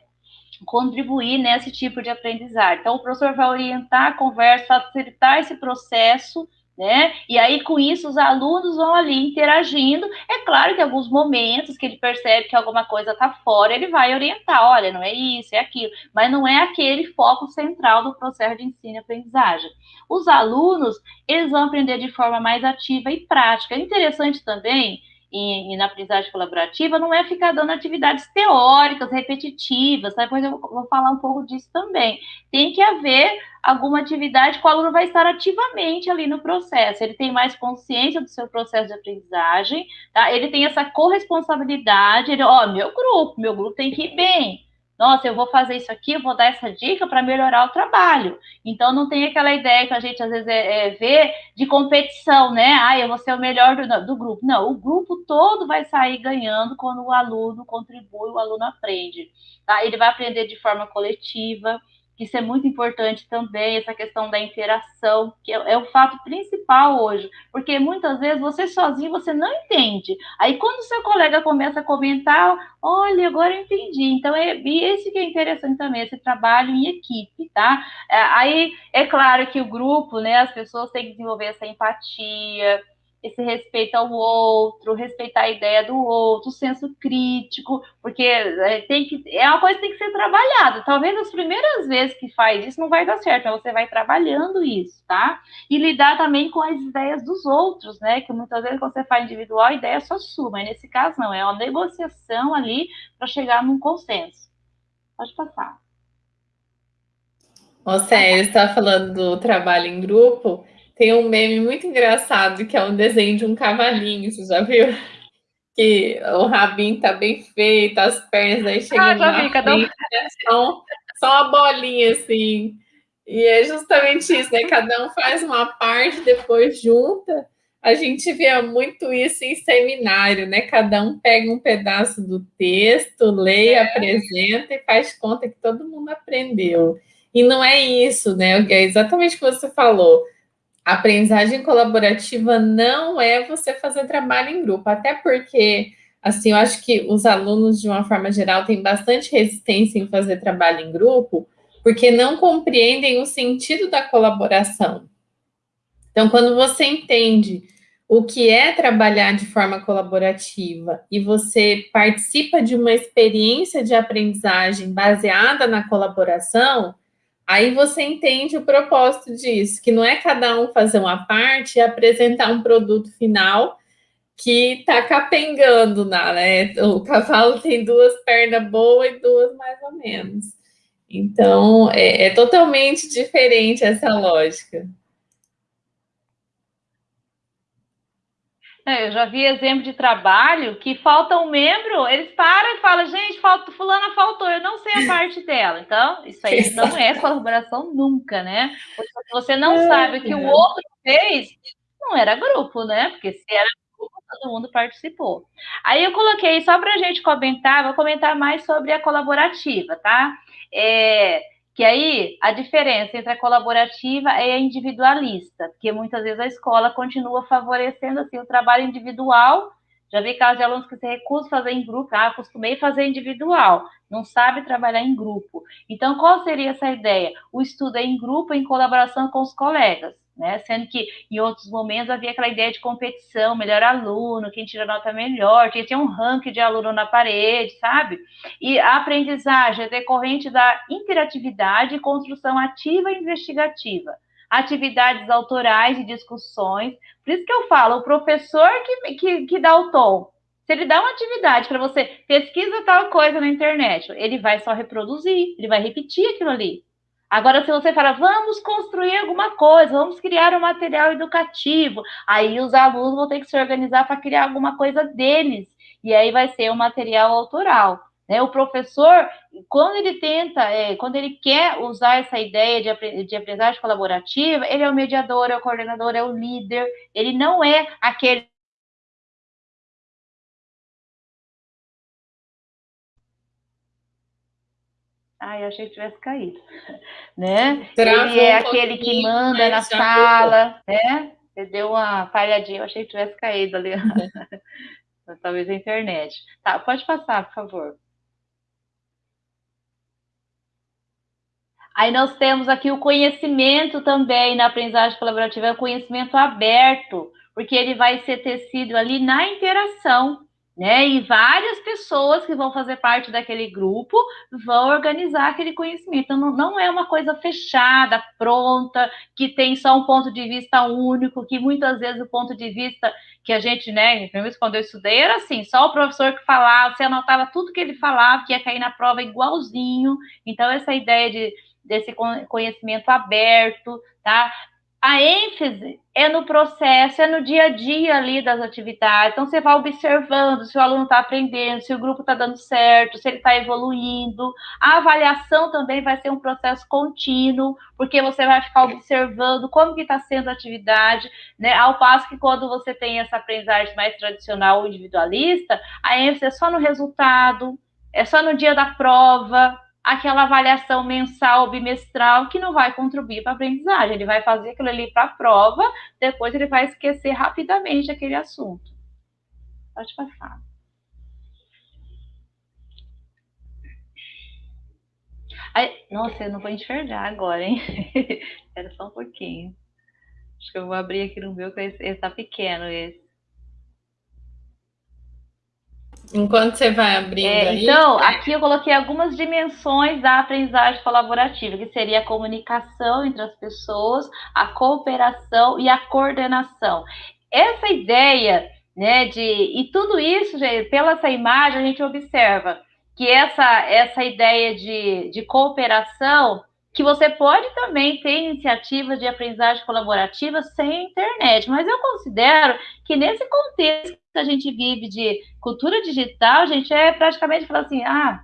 contribuir nesse tipo de aprendizagem. Então, o professor vai orientar a conversa, facilitar esse processo, né? E aí, com isso, os alunos vão ali interagindo. É claro que em alguns momentos que ele percebe que alguma coisa está fora, ele vai orientar: olha, não é isso, é aquilo, mas não é aquele foco central do processo de ensino e aprendizagem. Os alunos, eles vão aprender de forma mais ativa e prática. É interessante também e, e, na aprendizagem colaborativa não é ficar dando atividades teóricas, repetitivas, tá? depois eu vou falar um pouco disso também. Tem que haver alguma atividade que o aluno vai estar ativamente ali no processo, ele tem mais consciência do seu processo de aprendizagem, tá? ele tem essa corresponsabilidade, ele, ó, meu grupo, meu grupo tem que ir bem, nossa, eu vou fazer isso aqui, eu vou dar essa dica para melhorar o trabalho. Então, não tem aquela ideia que a gente às vezes é, é, vê de competição, né? Ah, eu vou ser o melhor do, do, grupo. Não, o grupo todo vai sair ganhando quando o aluno contribui, o aluno aprende. Tá? Ele vai aprender de forma coletiva, isso é muito importante também, essa questão da interação, que é, é, o fato principal hoje, porque muitas vezes você sozinho você não entende. Aí quando seu colega começa a comentar, olha, agora eu entendi. Então é e esse que é interessante também, esse trabalho em equipe, tá? É, aí é claro que o grupo, né, as pessoas têm que desenvolver essa empatia, esse respeito ao outro, respeitar a ideia do outro, senso crítico, porque é, tem que, é uma coisa que tem que ser trabalhada. Talvez as primeiras vezes que faz isso não vai dar certo, mas você vai trabalhando isso, tá? E lidar também com as ideias dos outros, né? Que muitas vezes quando você faz individual, a ideia é só sua, mas nesse caso não, é uma negociação ali para chegar num consenso. Pode passar. Você está falando do trabalho em grupo. Tem um meme muito engraçado que é um desenho de um cavalinho, você já viu? (laughs) Que o rabinho tá bem feito, as pernas aí chegam ah, na vi, frente, né? são, só uma bolinha assim. E é justamente isso, né? Cada um faz uma parte, depois junta. a gente via muito isso em seminário, né? Cada um pega um pedaço do texto, lê, é. apresenta e faz conta que todo mundo aprendeu. E não é isso, né? É exatamente o que você falou. A aprendizagem colaborativa não é você fazer trabalho em grupo, até porque, assim, eu acho que os alunos, de uma forma geral, têm bastante resistência em fazer trabalho em grupo, porque não compreendem o sentido da colaboração. Então, quando você entende o que é trabalhar de forma colaborativa e você participa de uma experiência de aprendizagem baseada na colaboração, aí você entende o propósito disso, que não é cada um fazer uma parte e apresentar um produto final que está capengando, né? O cavalo tem duas pernas boas e duas mais ou menos. Então, é, é totalmente diferente essa lógica. É, eu já vi exemplo de trabalho que falta um membro, eles param e falam, gente, falta, fulana faltou, eu não sei a parte dela. Então, isso aí (laughs) não é colaboração nunca, né? Porque se você não é, sabe o que o outro fez, não era grupo, né? Porque se era grupo, todo mundo participou. Aí eu coloquei, só para a gente comentar, vou comentar mais sobre a colaborativa, tá? É, que aí a diferença entre a colaborativa e a individualista, porque muitas vezes a escola continua favorecendo assim o trabalho individual. Já vi casos de alunos que se recusam a fazer em grupo, ah, acostumei a fazer individual, não sabe trabalhar em grupo. Então, qual seria essa ideia? O estudo é em grupo, em colaboração com os colegas né? Sendo que em outros momentos havia aquela ideia de competição, melhor aluno, quem tira nota melhor, tinha, tinha um ranking de aluno na parede, sabe? E a aprendizagem é decorrente da interatividade e construção ativa e investigativa. Atividades autorais e discussões. Por isso que eu falo, o professor que, que, que dá o tom. Se ele dá uma atividade para você, pesquisa tal coisa na internet, ele vai só reproduzir, ele vai repetir aquilo ali. Agora, se você fala, vamos construir alguma coisa, vamos criar um material educativo, aí os alunos vão ter que se organizar para criar alguma coisa deles, e aí vai ser um material autoral. Né? O professor, quando ele tenta, é, quando ele quer usar essa ideia de, de aprendizagem colaborativa, ele é o mediador, é o coordenador, é o líder, ele não é aquele Ai, eu achei que tivesse caído. (laughs) Né? Ele é um aquele que manda na sala, né? Ele deu uma falhadinha, eu achei que tivesse caído ali. (laughs) Talvez a internet. Tá, pode passar, por favor. Aí nós temos aqui o conhecimento também na aprendizagem colaborativa, é o conhecimento aberto, porque ele vai ser tecido ali na interação né? E várias pessoas que vão fazer parte daquele grupo vão organizar aquele conhecimento. Então, não, não é uma coisa fechada, pronta, que tem só um ponto de vista único, que muitas vezes o ponto de vista que a gente, né, pelo menos quando eu estudei, era assim, só o professor que falava, você anotava tudo que ele falava, que ia cair na prova igualzinho. Então, essa ideia de, desse conhecimento aberto, tá? A ênfase é no processo, é no dia a dia ali das atividades. Então, você vai observando se o aluno está aprendendo, se o grupo está dando certo, se ele está evoluindo. A avaliação também vai ser um processo contínuo, porque você vai ficar observando como que está sendo a atividade, né? Ao passo que quando você tem essa aprendizagem mais tradicional ou individualista, a ênfase é só no resultado, é só no dia da prova, aquela avaliação mensal, bimestral, que não vai contribuir para a aprendizagem. Ele vai fazer aquilo ali para a prova, depois ele vai esquecer rapidamente aquele assunto. Pode passar. Aí, nossa, eu não vou enxergar agora, hein? (laughs) Espera só um pouquinho. Acho que eu vou abrir aqui no meu, que esse está pequeno esse. Enquanto você vai abrindo é, aí... Então, aqui eu coloquei algumas dimensões da aprendizagem colaborativa, que seria a comunicação entre as pessoas, a cooperação e a coordenação. Essa ideia, né, de... E tudo isso, gente, pela essa imagem, a gente observa que essa, essa ideia de, de cooperação que você pode também ter iniciativas de aprendizagem colaborativa sem internet, mas eu considero que nesse contexto a gente vive de cultura digital, gente é praticamente falar assim, ah,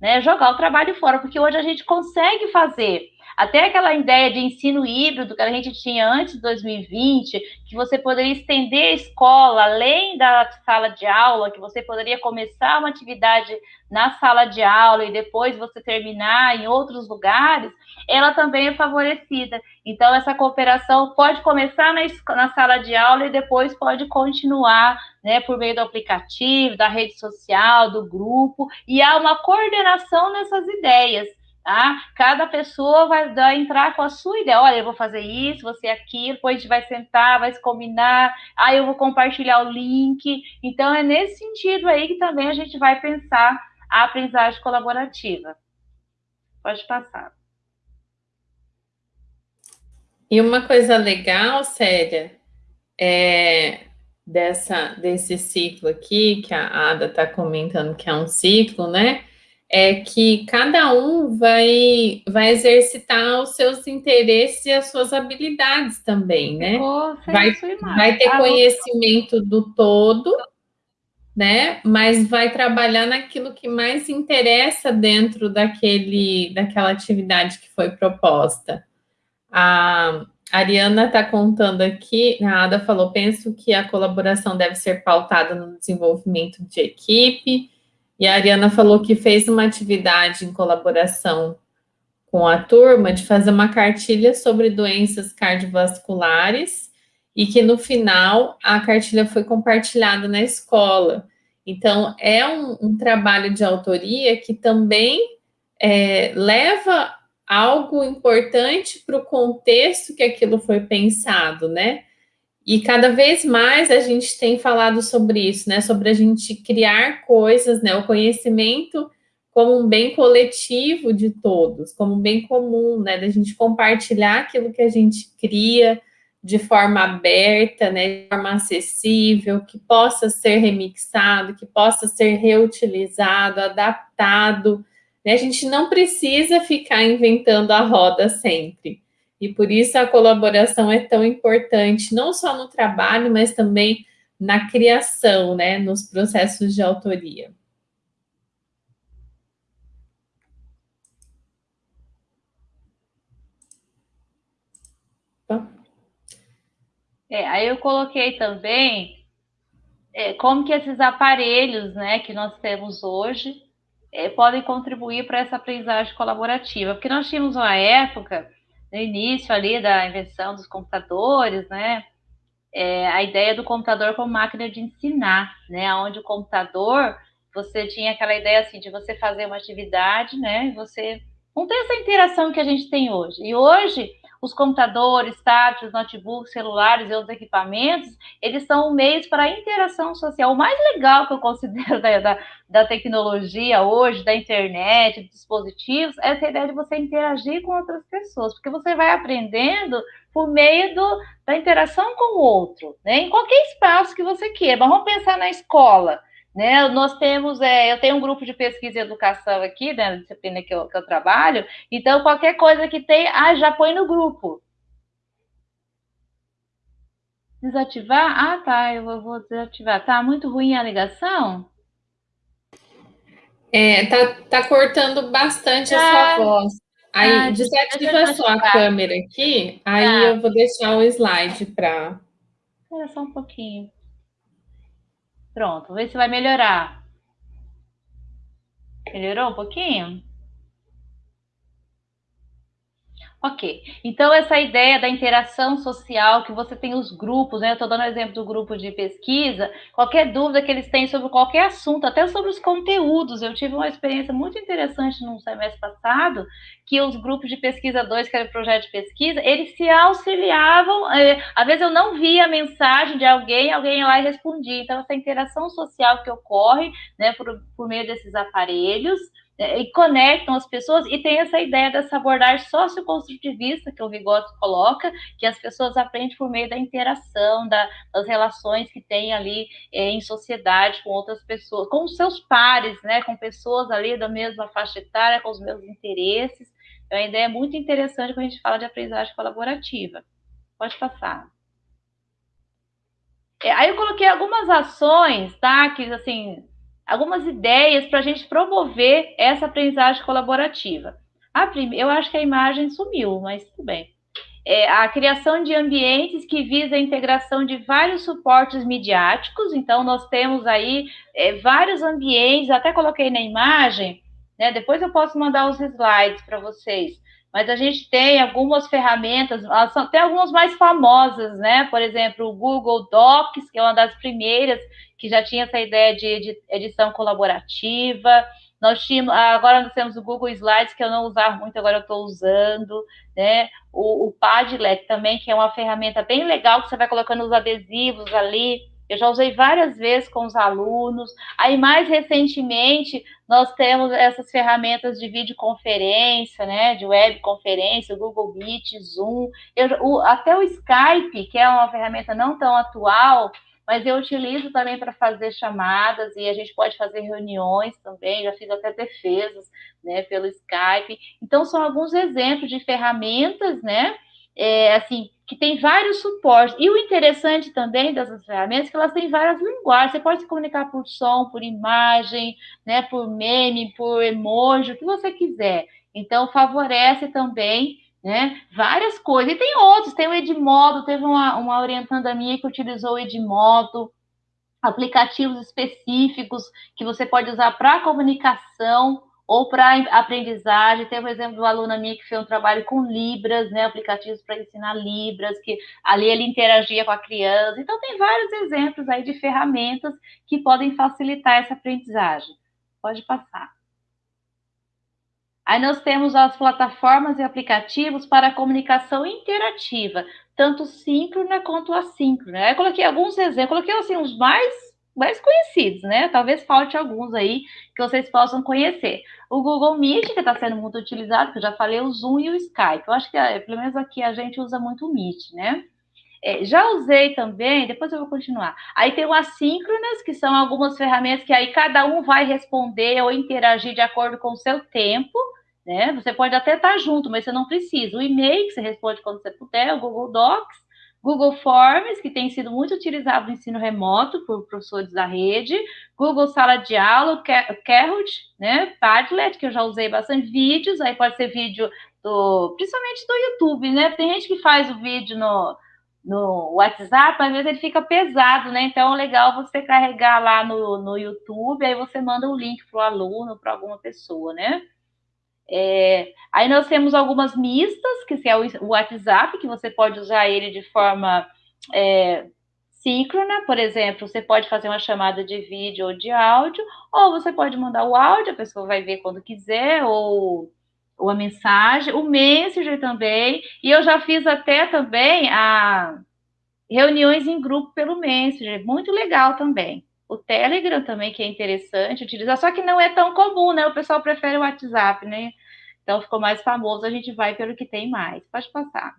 né? Jogar o trabalho fora, porque hoje a gente consegue fazer. Até aquela ideia de ensino híbrido que a gente tinha antes de 2020, que você poderia estender a escola além da sala de aula, que você poderia começar uma atividade na sala de aula e depois você terminar em outros lugares, ela também é favorecida. Então, essa cooperação pode começar na, na sala de aula e depois pode continuar né, por meio do aplicativo, da rede social, do grupo, e há uma coordenação nessas ideias. Tá? Cada pessoa vai dar, entrar com a sua ideia. Olha, eu vou fazer isso, você aquilo, depois a gente vai sentar, vai se combinar, aí eu vou compartilhar o link. Então, é nesse sentido aí que também a gente vai pensar a aprendizagem colaborativa. Pode passar. E uma coisa legal, Célia, é dessa, desse ciclo aqui, que a Ada está comentando que é um ciclo, né? é que cada um vai, vai exercitar os seus interesses e as suas habilidades também, né? Vai, vai ter ah, conhecimento do todo, né? Mas vai trabalhar naquilo que mais interessa dentro daquele, daquela atividade que foi proposta. A Ariana está contando aqui, a Ada falou, penso que a colaboração deve ser pautada no desenvolvimento de equipe, e a Ariana falou que fez uma atividade em colaboração com a turma de fazer uma cartilha sobre doenças cardiovasculares e que no final a cartilha foi compartilhada na escola. Então, é um, um trabalho de autoria que também é, leva algo importante para o contexto que aquilo foi pensado, né? E cada vez mais a gente tem falado sobre isso, né? Sobre a gente criar coisas, né? O conhecimento como um bem coletivo de todos, como um bem comum, né? Da gente compartilhar aquilo que a gente cria de forma aberta, né? De forma acessível, que possa ser remixado, que possa ser reutilizado, adaptado. Né? A gente não precisa ficar inventando a roda sempre. E por isso a colaboração é tão importante, não só no trabalho, mas também na criação, né, nos processos de autoria. É, aí eu coloquei também é, como que esses aparelhos, né, que nós temos hoje, é, podem contribuir para essa aprendizagem colaborativa, porque nós tínhamos uma época no início ali da invenção dos computadores, né? É, a ideia do computador como máquina de ensinar, né? Onde o computador, você tinha aquela ideia assim de você fazer uma atividade, né? E você não tem essa interação que a gente tem hoje. E hoje os computadores, tablets, notebooks, celulares e outros equipamentos, eles são um meio para a interação social. O mais legal que eu considero (laughs) da, da, da, tecnologia hoje, da internet, dos dispositivos, é essa ideia de você interagir com outras pessoas, porque você vai aprendendo por meio do, da interação com o outro, né? em qualquer espaço que você queira. Mas vamos pensar na escola. Né? Nós temos, é, eu tenho um grupo de pesquisa e educação aqui, né, na disciplina que eu, que eu trabalho, então qualquer coisa que tem, ah, já põe no grupo. Desativar? Ah, tá, eu vou desativar. Tá muito ruim a ligação? É, tá, tá cortando bastante ah, a sua voz. Aí, ah, desativa só a câmera aqui, aí tá. eu vou deixar o slide para... Espera só um pouquinho. Pronto, vamos ver se vai melhorar. Melhorou um pouquinho? Ok, então essa ideia da interação social, que você tem os grupos, né? Eu estou dando o exemplo do grupo de pesquisa, qualquer dúvida que eles têm sobre qualquer assunto, até sobre os conteúdos. Eu tive uma experiência muito interessante no semestre passado, que os grupos de pesquisa 2, que era o projeto de pesquisa, eles se auxiliavam. É, às vezes eu não via a mensagem de alguém, alguém ia lá e respondia. Então, essa interação social que ocorre né, por, por meio desses aparelhos e conectam as pessoas e tem essa ideia dessa abordagem socioconstrutivista que o Vygotsky coloca, que as pessoas aprendem por meio da interação, da, das relações que tem ali é, em sociedade com outras pessoas, com seus pares, né, com pessoas ali da mesma faixa etária, com os mesmos interesses. É uma ideia muito interessante quando a gente fala de aprendizagem colaborativa. Pode passar. É, aí eu coloquei algumas ações, tá? Que assim algumas ideias para a gente promover essa aprendizagem colaborativa. A prim... Eu acho que a imagem sumiu, mas tudo bem. É a criação de ambientes que visa a integração de vários suportes midiáticos. Então, nós temos aí é, vários ambientes, até coloquei na imagem, né? Depois eu posso mandar os slides para vocês. Mas a gente tem algumas ferramentas, tem algumas mais famosas, né? Por exemplo, o Google Docs, que é uma das primeiras que já tinha essa ideia de edição colaborativa. Nós tínhamos, agora nós temos o Google Slides, que eu não usava muito, agora eu estou usando, né? O, o Padlet também, que é uma ferramenta bem legal, que você vai colocando os adesivos ali. Eu já usei várias vezes com os alunos. Aí, mais recentemente, nós temos essas ferramentas de videoconferência, né? De webconferência, Google Meet, Zoom. Eu, o, até o Skype, que é uma ferramenta não tão atual, mas eu utilizo também para fazer chamadas e a gente pode fazer reuniões também, já fiz até defesas, né, pelo Skype. Então, são alguns exemplos de ferramentas, né, é, assim, que tem vários suportes. E o interessante também dessas ferramentas é que elas têm várias linguagens. Você pode se comunicar por som, por imagem, né, por meme, por emoji, o que você quiser. Então, favorece também né? Várias coisas. E tem outros, tem o Edmodo, teve uma, uma orientanda minha que utilizou o Edmodo, aplicativos específicos que você pode usar para comunicação ou para aprendizagem. Teve o exemplo do aluno minha que fez um trabalho com Libras, né? Aplicativos para ensinar Libras, que ali ele interagia com a criança. Então, tem vários exemplos aí de ferramentas que podem facilitar essa aprendizagem. Pode passar. Aí nós temos as plataformas e aplicativos para comunicação interativa, tanto síncrona quanto assíncrona. Eu coloquei alguns exemplos, coloquei assim os mais mais conhecidos, né? Talvez falte alguns aí que vocês possam conhecer. O Google Meet, que está sendo muito utilizado, que eu já falei, o Zoom e o Skype. Eu acho que, eh, pelo menos aqui, a gente usa muito o Meet, né? É, já usei também, depois eu vou continuar. Aí tem o assíncronas, que são algumas ferramentas que aí cada um vai responder ou interagir de acordo com o seu tempo né? Você pode até estar junto, mas você não precisa. O e-mail, que você responde quando você puder, o Google Docs, Google Forms, que tem sido muito utilizado no ensino remoto por professores da rede, Google Sala de Aula, Kahoot, né? Padlet, que eu já usei bastante, vídeos, aí pode ser vídeo do, principalmente do YouTube, né? Tem gente que faz o vídeo no, no WhatsApp, às vezes ele fica pesado, né? Então legal você carregar lá no, no YouTube, aí você manda o link para o aluno, para alguma pessoa, né? É, aí nós temos algumas mistas, que é o WhatsApp, que você pode usar ele de forma é, síncrona, por exemplo, você pode fazer uma chamada de vídeo ou de áudio, ou você pode mandar o áudio, a pessoa vai ver quando quiser, ou, ou a mensagem, o Messenger também, e eu já fiz até também a reuniões em grupo pelo Messenger, muito legal também. O Telegram também, que é interessante utilizar, só que não é tão comum, né? O pessoal prefere o WhatsApp, né? Então ficou mais famoso, a gente vai pelo que tem mais. Pode passar.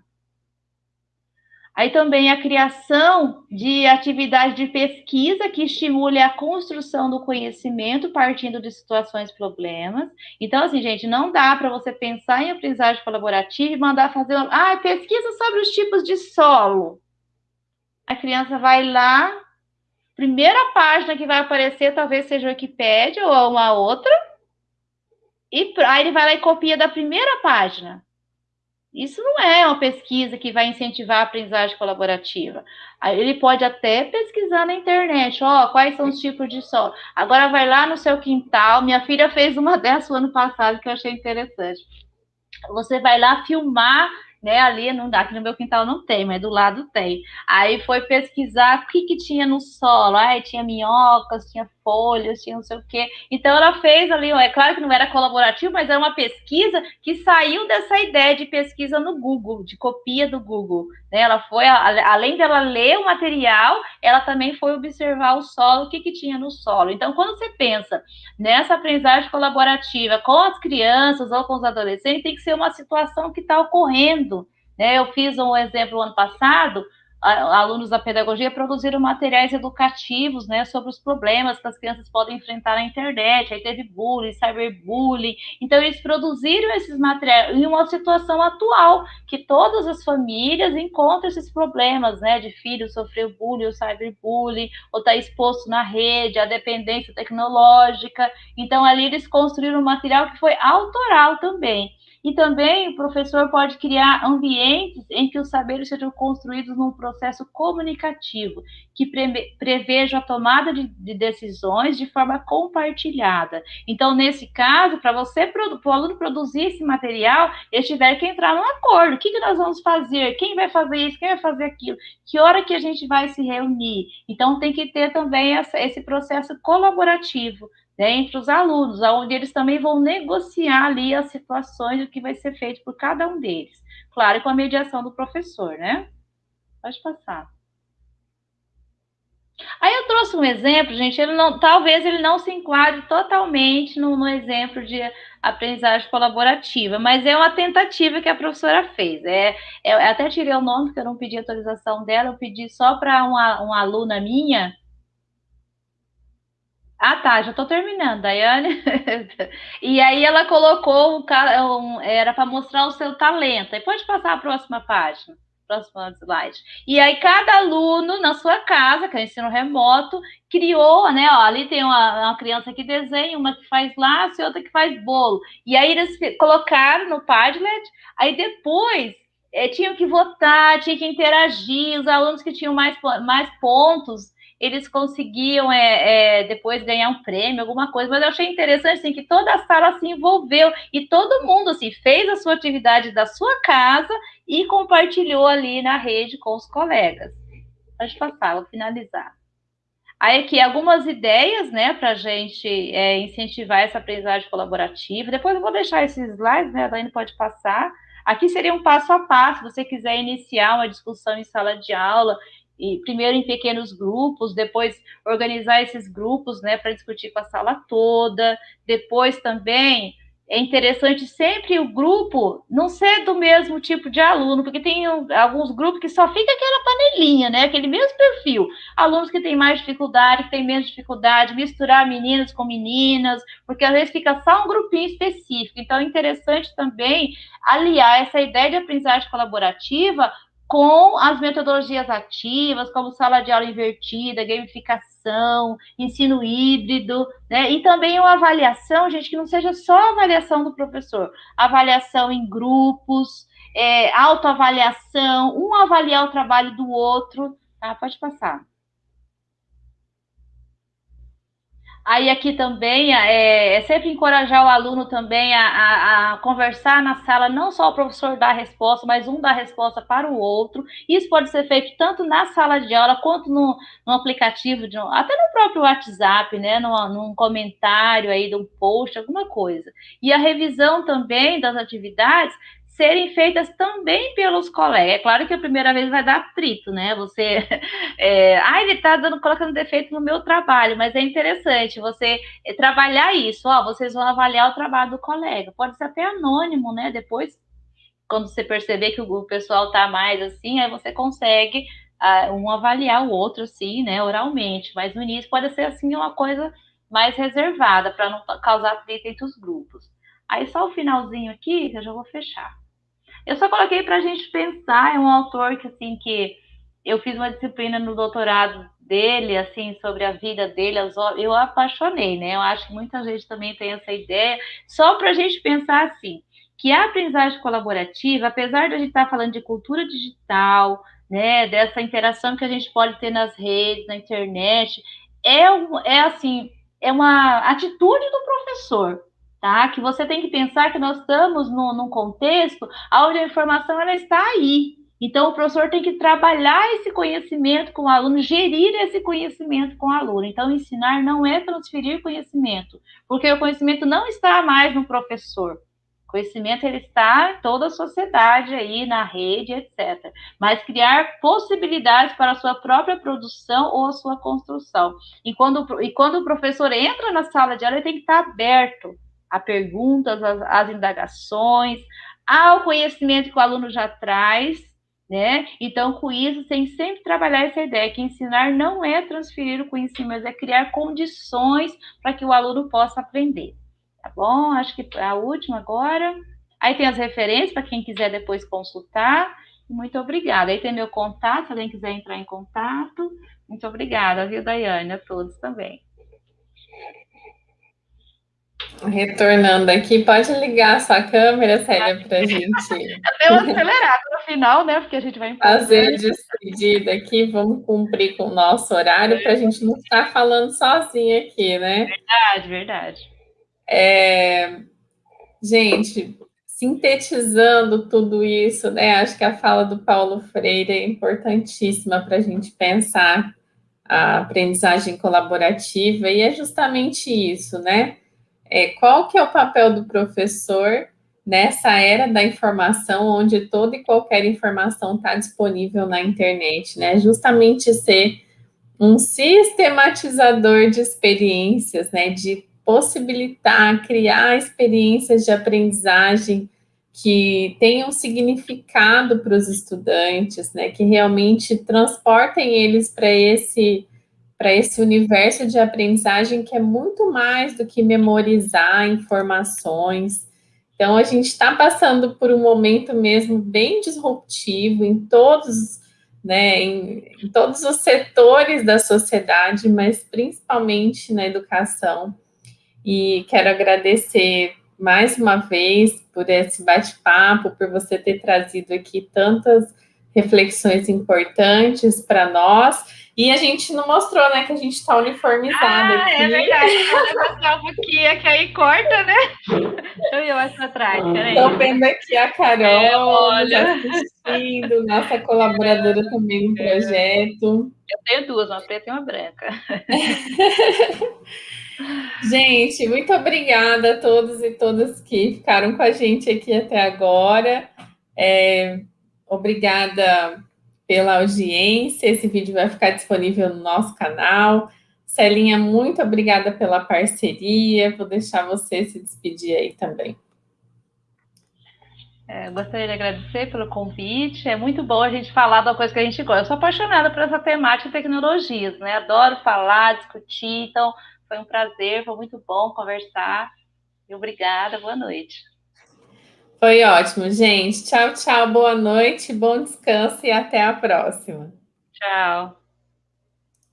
Aí também a criação de atividade de pesquisa que estimule a construção do conhecimento partindo de situações problemas. Então, assim, gente, não dá para você pensar em aprendizagem colaborativa e mandar fazer ah, pesquisa sobre os tipos de solo. A criança vai lá, primeira página que vai aparecer talvez seja o Wikipédia ou uma outra, e aí ele vai lá e copia da primeira página. Isso não é uma pesquisa que vai incentivar a aprendizagem colaborativa. Ele pode até pesquisar na internet, ó, quais são os tipos de solo. Agora vai lá no seu quintal. Minha filha fez uma (laughs) dessa ano passado que eu achei interessante. Você vai lá filmar né? Ali não dá, aqui no meu quintal não tem, mas do lado tem. Aí foi pesquisar o que, que tinha no solo. Aí tinha minhocas, tinha folhas, tinha não sei o quê. Então ela fez ali, é claro que não era colaborativo, mas era uma pesquisa que saiu dessa ideia de pesquisa no Google, de copia do Google. Né? Ela foi, além dela ler o material, ela também foi observar o solo, o que, que tinha no solo. Então, quando você pensa nessa aprendizagem colaborativa com as crianças ou com os adolescentes, tem que ser uma situação que está ocorrendo. Né? Eu fiz um exemplo ano passado alunos da pedagogia produziram materiais educativos, né, sobre os problemas que as crianças podem enfrentar na internet. Aí teve bullying, cyberbullying. Então eles produziram esses materiais em uma situação atual que todas as famílias encontram esses problemas, né, de filho sofrer bullying ou cyberbullying, ou estar tá exposto na rede, a dependência tecnológica. Então ali eles construíram um material que foi autoral também. E também o professor pode criar ambientes em que os saberes sejam construídos num processo comunicativo, que pre preveja a tomada de, de, decisões de forma compartilhada. Então, nesse caso, para você, para o aluno produzir esse material, ele tiver que entrar num acordo. O que, que nós vamos fazer? Quem vai fazer isso? Quem vai fazer aquilo? Que hora que a gente vai se reunir? Então, tem que ter também essa, esse processo colaborativo né, entre os alunos, onde eles também vão negociar ali as situações, o que vai ser feito por cada um deles. Claro, com a mediação do professor, né? Pode passar. Aí eu trouxe um exemplo, gente, ele não, talvez ele não se enquadre totalmente no, no, exemplo de aprendizagem colaborativa, mas é uma tentativa que a professora fez. É, é até tirei o nome, porque eu não pedi autorização dela, eu pedi só para uma, uma aluna minha, ah, tá, já estou terminando, Daiane. (laughs) e aí ela colocou o um, era para mostrar o seu talento. Aí pode passar a próxima página, próxima slide. E aí cada aluno na sua casa, que é o ensino remoto, criou, né? Ó, ali tem uma, uma criança que desenha, uma que faz laço e outra que faz bolo. E aí eles colocaram no Padlet. Aí depois é, tinham que votar, tinha que interagir. Os alunos que tinham mais, mais pontos eles conseguiam é, é, depois ganhar um prêmio, alguma coisa, mas eu achei interessante assim, que toda a sala se envolveu e todo mundo assim, fez a sua atividade da sua casa e compartilhou ali na rede com os colegas. Pode passar, vou finalizar. Aí aqui algumas ideias, né, para a gente é, incentivar essa aprendizagem colaborativa. Depois eu vou deixar esses slides, né, a Dani pode passar. Aqui seria um passo a passo, se você quiser iniciar uma discussão em sala de aula, e primeiro em pequenos grupos, depois organizar esses grupos, né, para discutir com a sala toda. Depois também é interessante sempre o grupo não ser do mesmo tipo de aluno, porque tem alguns grupos que só fica aquela panelinha, né, aquele mesmo perfil. Alunos que têm mais dificuldade, que têm menos dificuldade, misturar meninas com meninas, porque às vezes fica só um grupinho específico. Então é interessante também aliar essa ideia de aprendizagem colaborativa com as metodologias ativas, como sala de aula invertida, gamificação, ensino híbrido, né? E também uma avaliação, gente, que não seja só avaliação do professor, avaliação em grupos, é, autoavaliação, um avaliar o trabalho do outro. Tá? Pode passar. Aí aqui também é, é, sempre encorajar o aluno também a, a, a, conversar na sala, não só o professor dar a resposta, mas um dar a resposta para o outro. Isso pode ser feito tanto na sala de aula quanto no, no aplicativo, de, até no próprio WhatsApp, né? No, num comentário aí de um post, alguma coisa. E a revisão também das atividades serem feitas também pelos colegas. É claro que a primeira vez vai dar atrito, né? Você, (laughs) é, ah, ele está dando, colocando defeito no meu trabalho, mas é interessante você é, trabalhar isso. Ó, vocês vão avaliar o trabalho do colega. Pode ser até anônimo, né? Depois, quando você perceber que o pessoal está mais assim, aí você consegue uh, um avaliar o outro, assim, né? Oralmente. Mas no início pode ser assim uma coisa mais reservada para não causar atrito entre os grupos. Aí só o finalzinho aqui, eu já vou fechar. Eu só coloquei para a gente pensar, é um autor que, assim, que eu fiz uma disciplina no doutorado dele, assim, sobre a vida dele, eu apaixonei, né? Eu acho que muita gente também tem essa ideia, só para a gente pensar assim, que a aprendizagem colaborativa, apesar de a gente estar tá falando de cultura digital, né, dessa interação que a gente pode ter nas redes, na internet, é, é assim, é uma atitude do professor, tá? Que você tem que pensar que nós estamos no, num contexto onde a informação ela está aí. Então, o professor tem que trabalhar esse conhecimento com o aluno, gerir esse conhecimento com o aluno. Então, ensinar não é transferir conhecimento, porque o conhecimento não está mais no professor. O conhecimento ele está em toda a sociedade aí, na rede, etc. Mas criar possibilidades para a sua própria produção ou a sua construção. E quando, e quando o professor entra na sala de aula, ele tem que estar aberto a perguntas, as, as indagações, ao conhecimento que o aluno já traz, Né? Então, com isso, tem sempre trabalhar essa ideia que ensinar não é transferir o conhecimento, mas é criar condições para que o aluno possa aprender. Tá bom? Acho que a última agora. Aí tem as referências para quem quiser depois consultar. Muito obrigada. Aí tem meu contato, se alguém quiser entrar em contato. Muito obrigada, viu, Daiane? A todos também. Retornando aqui, pode ligar a sua câmera, Célia, para a gente. (laughs) Deu acelerado no final, né? Porque a gente vai fazer despedida aqui, vamos cumprir com o nosso horário para a gente não ficar falando sozinha aqui, né? Verdade, verdade. É... Gente, sintetizando tudo isso, né? Acho que a fala do Paulo Freire é importantíssima para a gente pensar a aprendizagem colaborativa, e é justamente isso, né? É, qual que é o papel do professor nessa era da informação, onde toda e qualquer informação está disponível na internet, né? Justamente ser um sistematizador de experiências, né? De possibilitar, criar experiências de aprendizagem que tenham significado para os estudantes, né? Que realmente transportem eles para esse para esse universo de aprendizagem que é muito mais do que memorizar informações. Então, a gente está passando por um momento mesmo bem disruptivo em todos, né, em, em todos os setores da sociedade, mas principalmente na educação. E quero agradecer mais uma vez por esse bate-papo, por você ter trazido aqui tantas reflexões importantes para nós. E a gente não mostrou, né, que a gente está uniformizada ah, aqui. É verdade, mostrar um pouquinho, que aí corta, né? Eu ir mais para trás, peraí. Estou vendo aqui a Carol é, olha. assistindo, nossa colaboradora é, também no projeto. Eu tenho duas, uma preta e uma branca. (laughs) gente, muito obrigada a todos e todas que ficaram com a gente aqui até agora. É, obrigada pela audiência. Esse vídeo vai ficar disponível no nosso canal. Celinha, muito obrigada pela parceria. Vou deixar você se despedir aí também. É, gostaria de agradecer pelo convite. É muito bom a gente falar da coisa que a gente gosta. Eu sou apaixonada por essa temática de tecnologias, né? Adoro falar, discutir. Então, foi um prazer, foi muito bom conversar. E obrigada, boa noite. Foi ótimo, gente. Tchau, tchau, boa noite, bom descanso e até a próxima. Tchau.